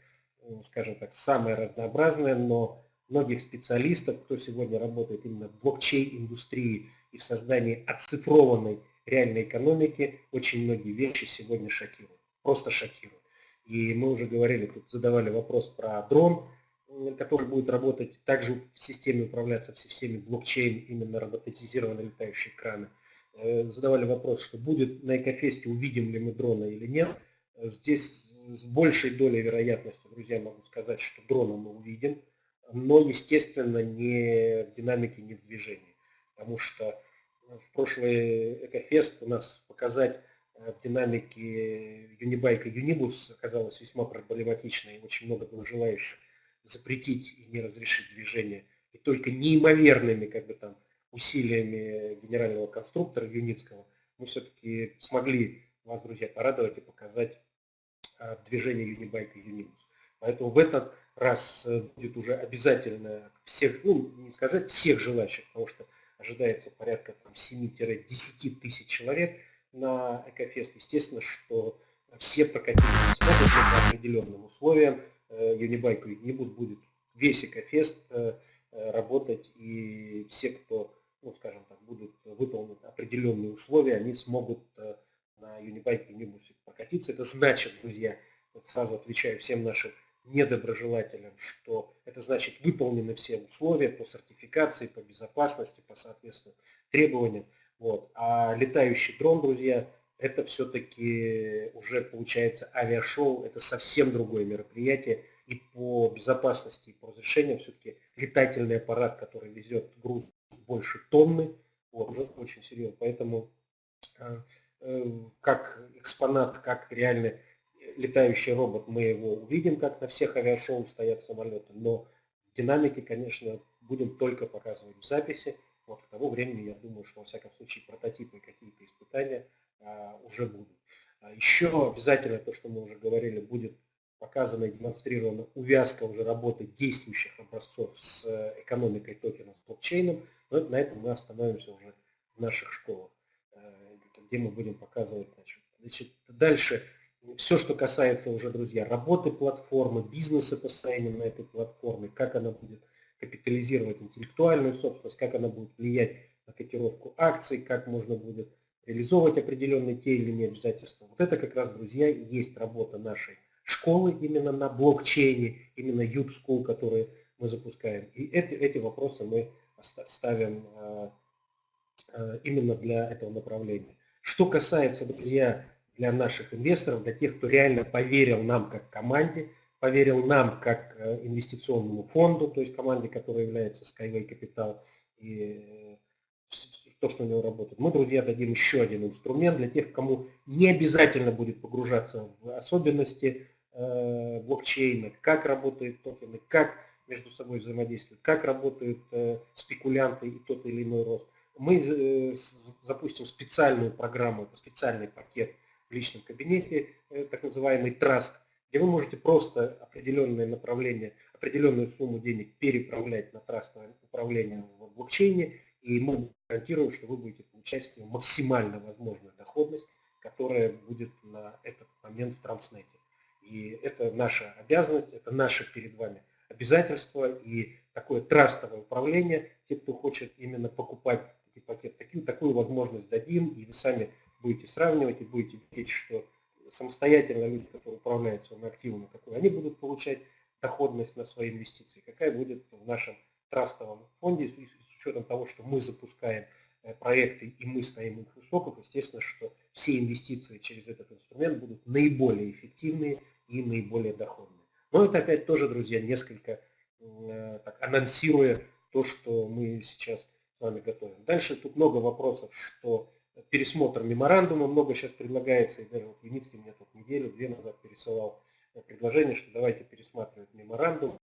э, скажем так, самая разнообразная, но многих специалистов, кто сегодня работает именно в блокчейн-индустрии и в создании оцифрованной реальной экономики, очень многие вещи сегодня шокируют, просто шокируют. И мы уже говорили, тут задавали вопрос про дрон, который будет работать также в системе управляться в системе блокчейн, именно роботизированные летающие краны. Э, задавали вопрос, что будет на Экофесте, увидим ли мы дрона или нет. Здесь с большей долей вероятности, друзья, могу сказать, что дрона мы увидим, но, естественно, не в динамике, не в движении. Потому что в прошлый Экофест у нас показать Э, в динамике Юнибайка Юнибус оказалась весьма проблематичной, очень много было желающих запретить и не разрешить движение. И только неимоверными как бы, там, усилиями генерального конструктора Юницкого мы все-таки смогли вас, друзья, порадовать и показать а, движение Юнибайка Юнибус. Поэтому в этот раз э, будет уже обязательно всех, ну не сказать всех желающих, потому что ожидается порядка 7-10 тысяч человек, на Экофест, естественно, что все прокатить смогут по определенным условиям. Юнибайк и Юнибус будет весь Экофест э, э, работать, и все, кто, ну, скажем так, будут выполнить определенные условия, они смогут э, на Юнибайке Юнибусе прокатиться. Это значит, друзья, вот сразу отвечаю всем нашим недоброжелателям, что это значит выполнены все условия по сертификации, по безопасности, по соответствующим требованиям. Вот. А летающий дрон, друзья, это все-таки уже получается авиашоу, это совсем другое мероприятие. И по безопасности, и по разрешению все-таки летательный аппарат, который везет груз больше тонны, вот, уже очень серьезно. Поэтому э, э, как экспонат, как реальный летающий робот, мы его увидим, как на всех авиашоу стоят самолеты, но в динамике, конечно, будем только показывать в записи. Вот к тому времени, я думаю, что, во всяком случае, прототипы какие-то испытания а, уже будут. А еще обязательно то, что мы уже говорили, будет показана и демонстрирована увязка уже работы действующих образцов с э, экономикой токена, с блокчейном. Но на этом мы остановимся уже в наших школах, э, где мы будем показывать. Значит, значит, дальше все, что касается уже, друзья, работы платформы, бизнеса построения на этой платформе, как она будет капитализировать интеллектуальную собственность, как она будет влиять на котировку акций, как можно будет реализовывать определенные те или иные обязательства. Вот это как раз, друзья, и есть работа нашей школы именно на блокчейне, именно Youth School, который мы запускаем. И эти, эти вопросы мы ставим э, именно для этого направления. Что касается, друзья, для наших инвесторов, для тех, кто реально поверил нам как команде, поверил нам как э, инвестиционному фонду, то есть команде, которая является Skyway Capital, и э, то, что у него работает. Мы, друзья, дадим еще один инструмент для тех, кому не обязательно будет погружаться в особенности э, блокчейна, как работают токены, как между собой взаимодействуют, как работают спекулянты и тот или иной рост. Мы запустим специальную программу, специальный пакет в личном кабинете, так называемый Trust, где вы можете просто определенное направление, определенную сумму денег переправлять на трастовое управление в блокчейне, и мы гарантируем, что вы будете получать максимально возможную доходность, которая будет на этот момент в Транснете. И это наша обязанность, это наше перед вами обязательство и такое трастовое управление. Те, кто хочет именно покупать такие пакеты, такую, такую возможность дадим, и вы сами будете сравнивать и будете видеть, что самостоятельно люди, которые управляют своими активами, какую они будут получать доходность на свои инвестиции, какая будет в нашем трастовом фонде, с учетом того, что мы запускаем э, проекты и мы стоим у истоков, естественно, что все инвестиции через этот инструмент будут наиболее эффективные и наиболее доходные. Но это опять тоже, друзья, несколько э, так, анонсируя то, что мы сейчас с вами готовим. Дальше тут много вопросов, что пересмотр меморандума много сейчас предлагается, и даже вот Виницкий мне тут неделю-две назад пересылал э, предложение, что давайте пересматривать меморандум.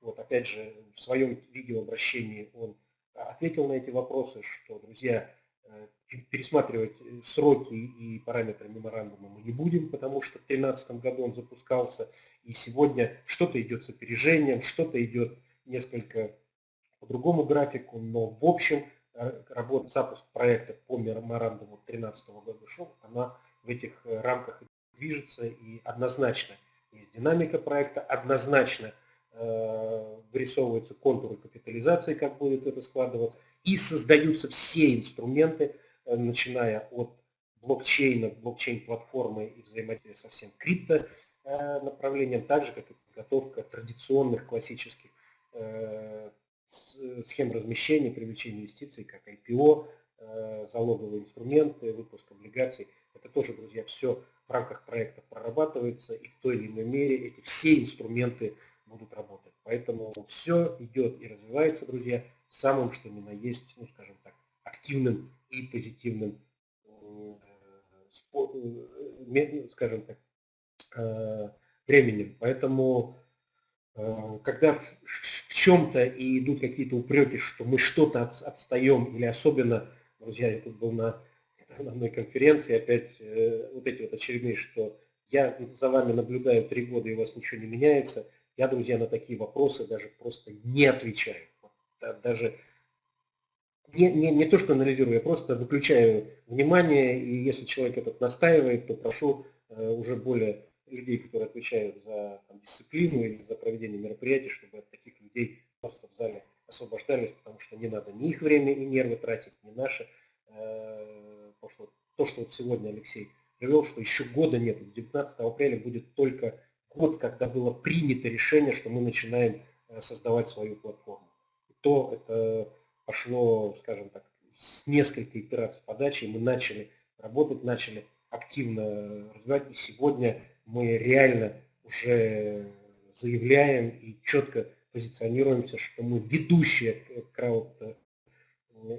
Вот опять же, в своем видеообращении он ответил на эти вопросы, что, друзья, э, пересматривать э, сроки и параметры меморандума мы не будем, потому что в 2013 году он запускался, и сегодня что-то идет с опережением, что-то идет несколько по другому графику, но в общем работа, запуск проекта по меморандуму 2013 года шел, она в этих э, рамках движется и однозначно есть динамика проекта, однозначно э, вырисовываются контуры капитализации, как будет это складываться, и создаются все инструменты, э, начиная от блокчейна, блокчейн-платформы и взаимодействия со всем крипто э, направлением, так же, как и подготовка традиционных классических э, Э, схем размещения, привлечения инвестиций, как IPO, э, залоговые инструменты, выпуск облигаций. Это тоже, друзья, все в рамках проекта прорабатывается, и в той или иной мере эти все инструменты будут работать. Поэтому все идет и развивается, друзья, самым, что ни на есть, ну, скажем так, активным и позитивным, э, скажем так, временем. Поэтому когда чем-то и идут какие-то упреки, что мы что-то от, отстаем, или особенно, друзья, я тут был на, на одной конференции, опять э, вот эти вот очередные, что я за вами наблюдаю три года, и у вас ничего не меняется, я, друзья, на такие вопросы даже просто не отвечаю. Даже не, не, не то, что анализирую, я просто выключаю внимание, и если человек этот настаивает, то прошу э, уже более людей, которые отвечают за там, дисциплину или за проведение мероприятий, чтобы от таких людей просто в зале освобождались, потому что не надо ни их время и нервы тратить, ни наши. Э, потому что то, что вот сегодня Алексей привел, что еще года нет, 19 апреля будет только год, когда было принято решение, что мы начинаем э, создавать свою платформу. И то это пошло, скажем так, с нескольких итераций подачи, мы начали работать, начали активно развивать, и сегодня мы реально уже заявляем и четко позиционируемся, что мы ведущая крауд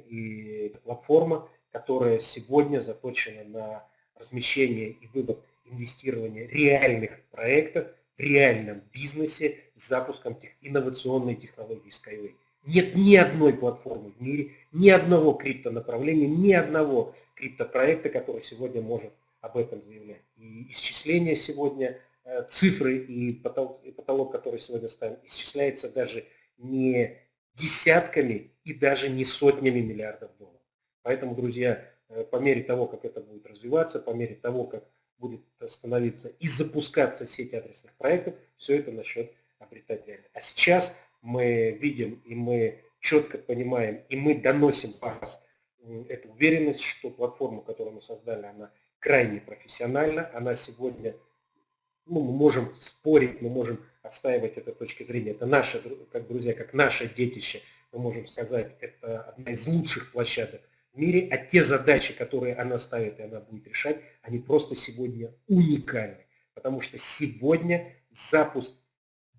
и платформа, которая сегодня заточена на размещение и вывод инвестирования реальных проектов в реальном бизнесе с запуском тех, инновационной технологии Skyway. Нет ни одной платформы в мире, ни одного криптонаправления, ни одного криптопроекта, который сегодня может об этом заявлять. И исчисление сегодня, э, цифры и потолок, и потолок, который сегодня ставим, исчисляется даже не десятками и даже не сотнями миллиардов долларов. Поэтому, друзья, э, по мере того, как это будет развиваться, по мере того, как будет становиться и запускаться сеть адресных проектов, все это начнет обретать реальность. А сейчас мы видим и мы четко понимаем, и мы доносим вас эту уверенность, что платформа, которую мы создали, она крайне профессионально. Она сегодня, ну, мы можем спорить, мы можем отстаивать эту точки зрения. Это наше, как друзья, как наше детище. Мы можем сказать, это одна из лучших площадок в мире, а те задачи, которые она ставит и она будет решать, они просто сегодня уникальны. Потому что сегодня запуск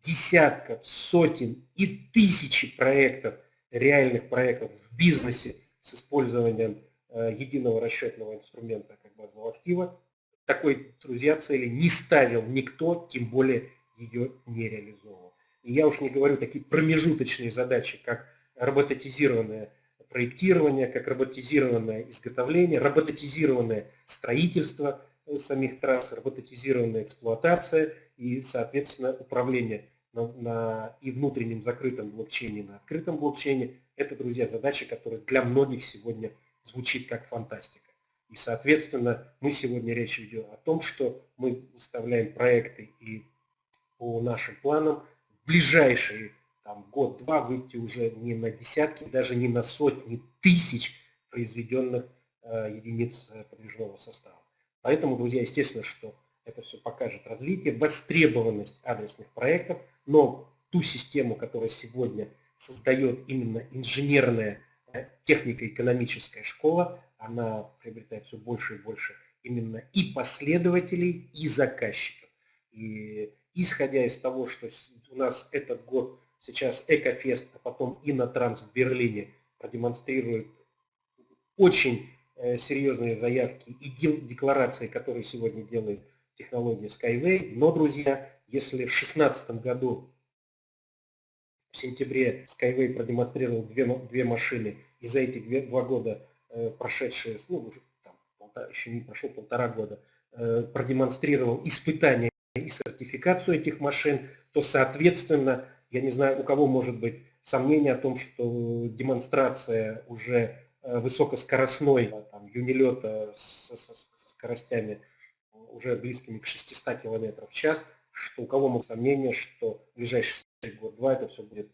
десятков, сотен и тысячи проектов, реальных проектов в бизнесе с использованием единого расчетного инструмента как базового актива, такой, друзья, цели не ставил никто, тем более ее не реализовывал. И я уж не говорю такие промежуточные задачи, как роботизированное проектирование, как роботизированное изготовление, роботизированное строительство э, самих трасс, роботизированная эксплуатация и, соответственно, управление на, на и внутреннем закрытом блокчейне, и на открытом блокчейне. Это, друзья, задача, которая для многих сегодня звучит как фантастика. И, соответственно, мы сегодня речь ведем о том, что мы выставляем проекты и по нашим планам в ближайшие год-два выйти уже не на десятки, даже не на сотни тысяч произведенных э, единиц э, подвижного состава. Поэтому, друзья, естественно, что это все покажет развитие, востребованность адресных проектов, но ту систему, которая сегодня создает именно инженерная технико-экономическая школа, она приобретает все больше и больше именно и последователей, и заказчиков. И исходя из того, что у нас этот год сейчас Экофест, а потом Инотранс в Берлине продемонстрирует очень э, серьезные заявки и декларации, которые сегодня делает технология Skyway. Но, друзья, если в 2016 году в сентябре Skyway продемонстрировал две, две машины, и за эти две, два года Э, прошедшие, ну, уже там, полтора, еще не прошло полтора года, э, продемонстрировал испытания и сертификацию этих машин, то, соответственно, я не знаю, у кого может быть сомнение о том, что демонстрация уже э, высокоскоростной там, юнилета с, с, с скоростями уже близкими к 600 км в час, что у кого могут сомнения, что в ближайший год-два это все будет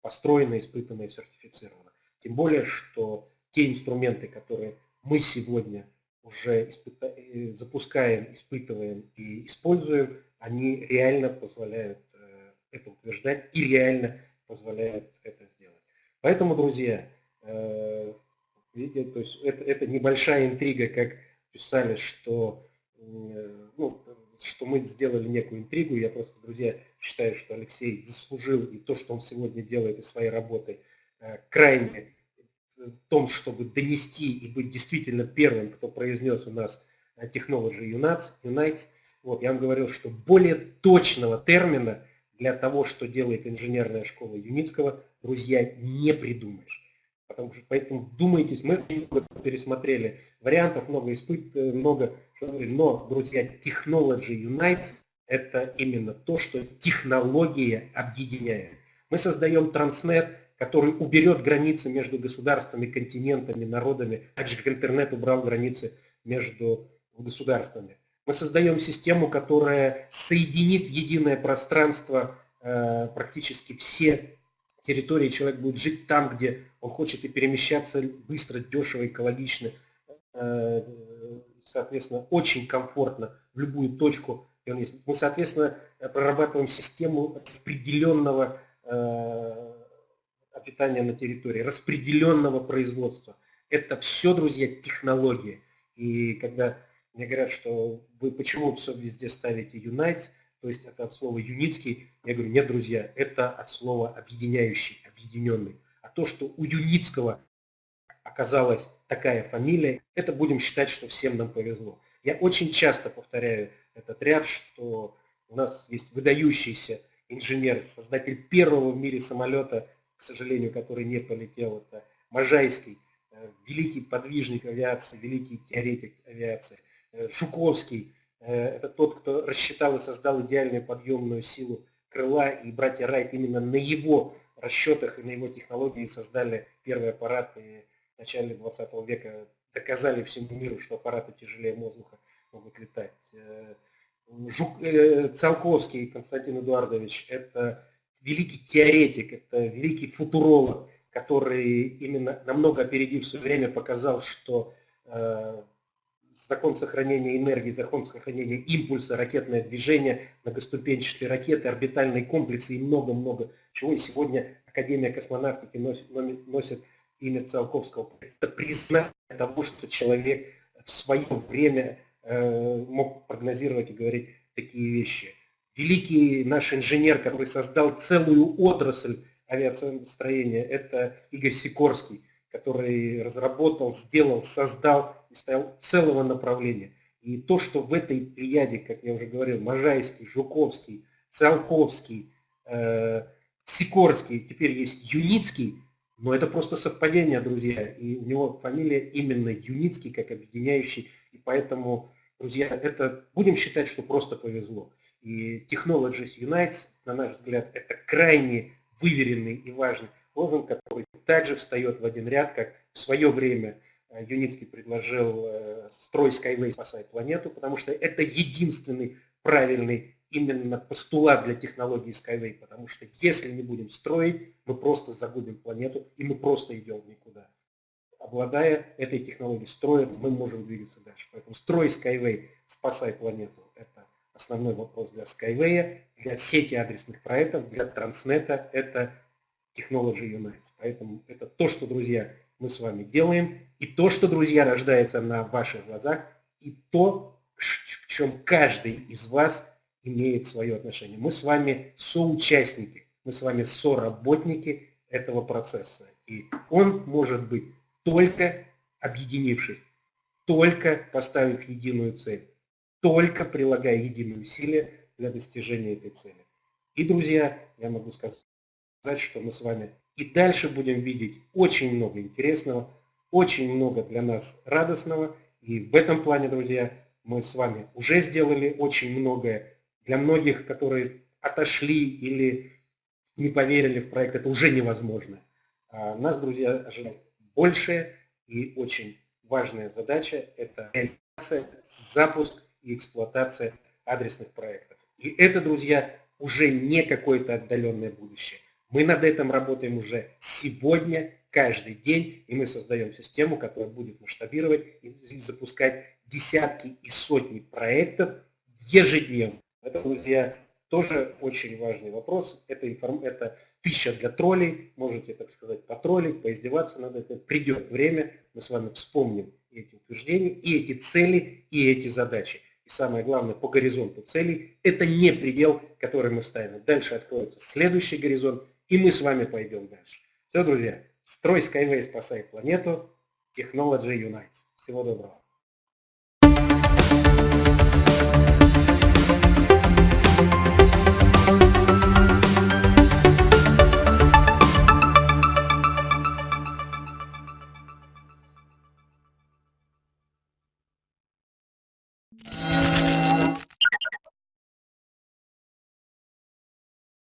построено, испытано и сертифицировано. Тем более, что те инструменты, которые мы сегодня уже испыта э, запускаем, испытываем и используем, они реально позволяют э, это утверждать и реально позволяют это сделать. Поэтому, друзья, э, видите, то есть это, это небольшая интрига, как писали, что, ну, что мы сделали некую интригу. Я просто, друзья, считаю, что Алексей заслужил и то, что он сегодня делает и своей работой, крайне в том, чтобы донести и быть действительно первым, кто произнес у нас э, Technology Unites, Unites вот, я вам говорил, что более точного термина для того, что делает инженерная школа Юницкого, друзья, не придумаешь. Потому что, поэтому думайтесь, мы пересмотрели вариантов, много испыт, э, много, но, друзья, Technology Unites – это именно то, что технология объединяет. Мы создаем Transnet, который уберет границы между государствами, континентами, народами, так же как интернет убрал границы между государствами. Мы создаем систему, которая соединит единое пространство э, практически все территории. Человек будет жить там, где он хочет и перемещаться быстро, дешево, экологично, э, соответственно, очень комфортно в любую точку. Мы, соответственно, прорабатываем систему распределенного э, питания на территории, распределенного производства. Это все, друзья, технологии. И когда мне говорят, что вы почему все везде ставите Unites, то есть это от слова юницкий, я говорю, нет, друзья, это от слова объединяющий, объединенный. А то, что у Юницкого оказалась такая фамилия, это будем считать, что всем нам повезло. Я очень часто повторяю этот ряд, что у нас есть выдающийся инженер, создатель первого в мире самолета к сожалению, который не полетел, это Можайский, э, великий подвижник авиации, великий теоретик авиации. Э, Жуковский, э, это тот, кто рассчитал и создал идеальную подъемную силу крыла, и братья Райт именно на его расчетах и на его технологии создали первый аппарат, и в начале 20 века доказали всему миру, что аппараты тяжелее воздуха могут летать. Жук, Циолковский Константин Эдуардович – это великий теоретик, это великий футуролог, который именно намного опередив свое время показал, что э, закон сохранения энергии, закон сохранения импульса, ракетное движение, многоступенчатые ракеты, орбитальные комплексы и много-много чего. И сегодня Академия космонавтики носит, носит имя Циолковского. Это признание того, что человек в свое время э, мог прогнозировать и говорить такие вещи. Великий наш инженер, который создал целую отрасль авиационного это Игорь Сикорский, который разработал, сделал, создал и стоял целого направления. И то, что в этой прияде, как я уже говорил, Можайский, Жуковский, Циолковский, э, Сикорский, теперь есть Юницкий, но это просто совпадение, друзья. И у него фамилия именно Юницкий, как объединяющий. И поэтому, друзья, это будем считать, что просто повезло. И Technologies Unites, на наш взгляд, это крайне выверенный и важный лозунг, который также встает в один ряд, как в свое время э, Юницкий предложил э, «Строй Skyway, спасай планету», потому что это единственный правильный именно постулат для технологии Skyway, потому что если не будем строить, мы просто загубим планету, и мы просто идем никуда. Обладая этой технологией строя, мы можем двигаться дальше. Поэтому строй Skyway, спасай планету, это основной вопрос для Skyway, для сети адресных проектов, для Транснета, это Technology Unites. Поэтому это то, что, друзья, мы с вами делаем, и то, что, друзья, рождается на ваших глазах, и то, в чем каждый из вас имеет свое отношение. Мы с вами соучастники, мы с вами соработники этого процесса. И он может быть только объединившись, только поставив единую цель, только прилагая единые усилия для достижения этой цели. И, друзья, я могу сказать, что мы с вами и дальше будем видеть очень много интересного, очень много для нас радостного. И в этом плане, друзья, мы с вами уже сделали очень многое для многих, которые отошли или не поверили в проект, это уже невозможно. А нас, друзья, ожидает большая и очень важная задача – это реализация, запуск и эксплуатация адресных проектов. И это, друзья, уже не какое-то отдаленное будущее. Мы над этим работаем уже сегодня, каждый день, и мы создаем систему, которая будет масштабировать и запускать десятки и сотни проектов ежедневно. Это, друзья, тоже очень важный вопрос. Это, информ... это пища для троллей. Можете, так сказать, потроллить, поиздеваться над этим. Придет время, мы с вами вспомним эти утверждения, и эти цели, и эти задачи. И самое главное, по горизонту целей, это не предел, который мы ставим. Дальше откроется следующий горизонт, и мы с вами пойдем дальше. Все, друзья, строй Skyway, спасай планету, Technology Unites. Всего доброго.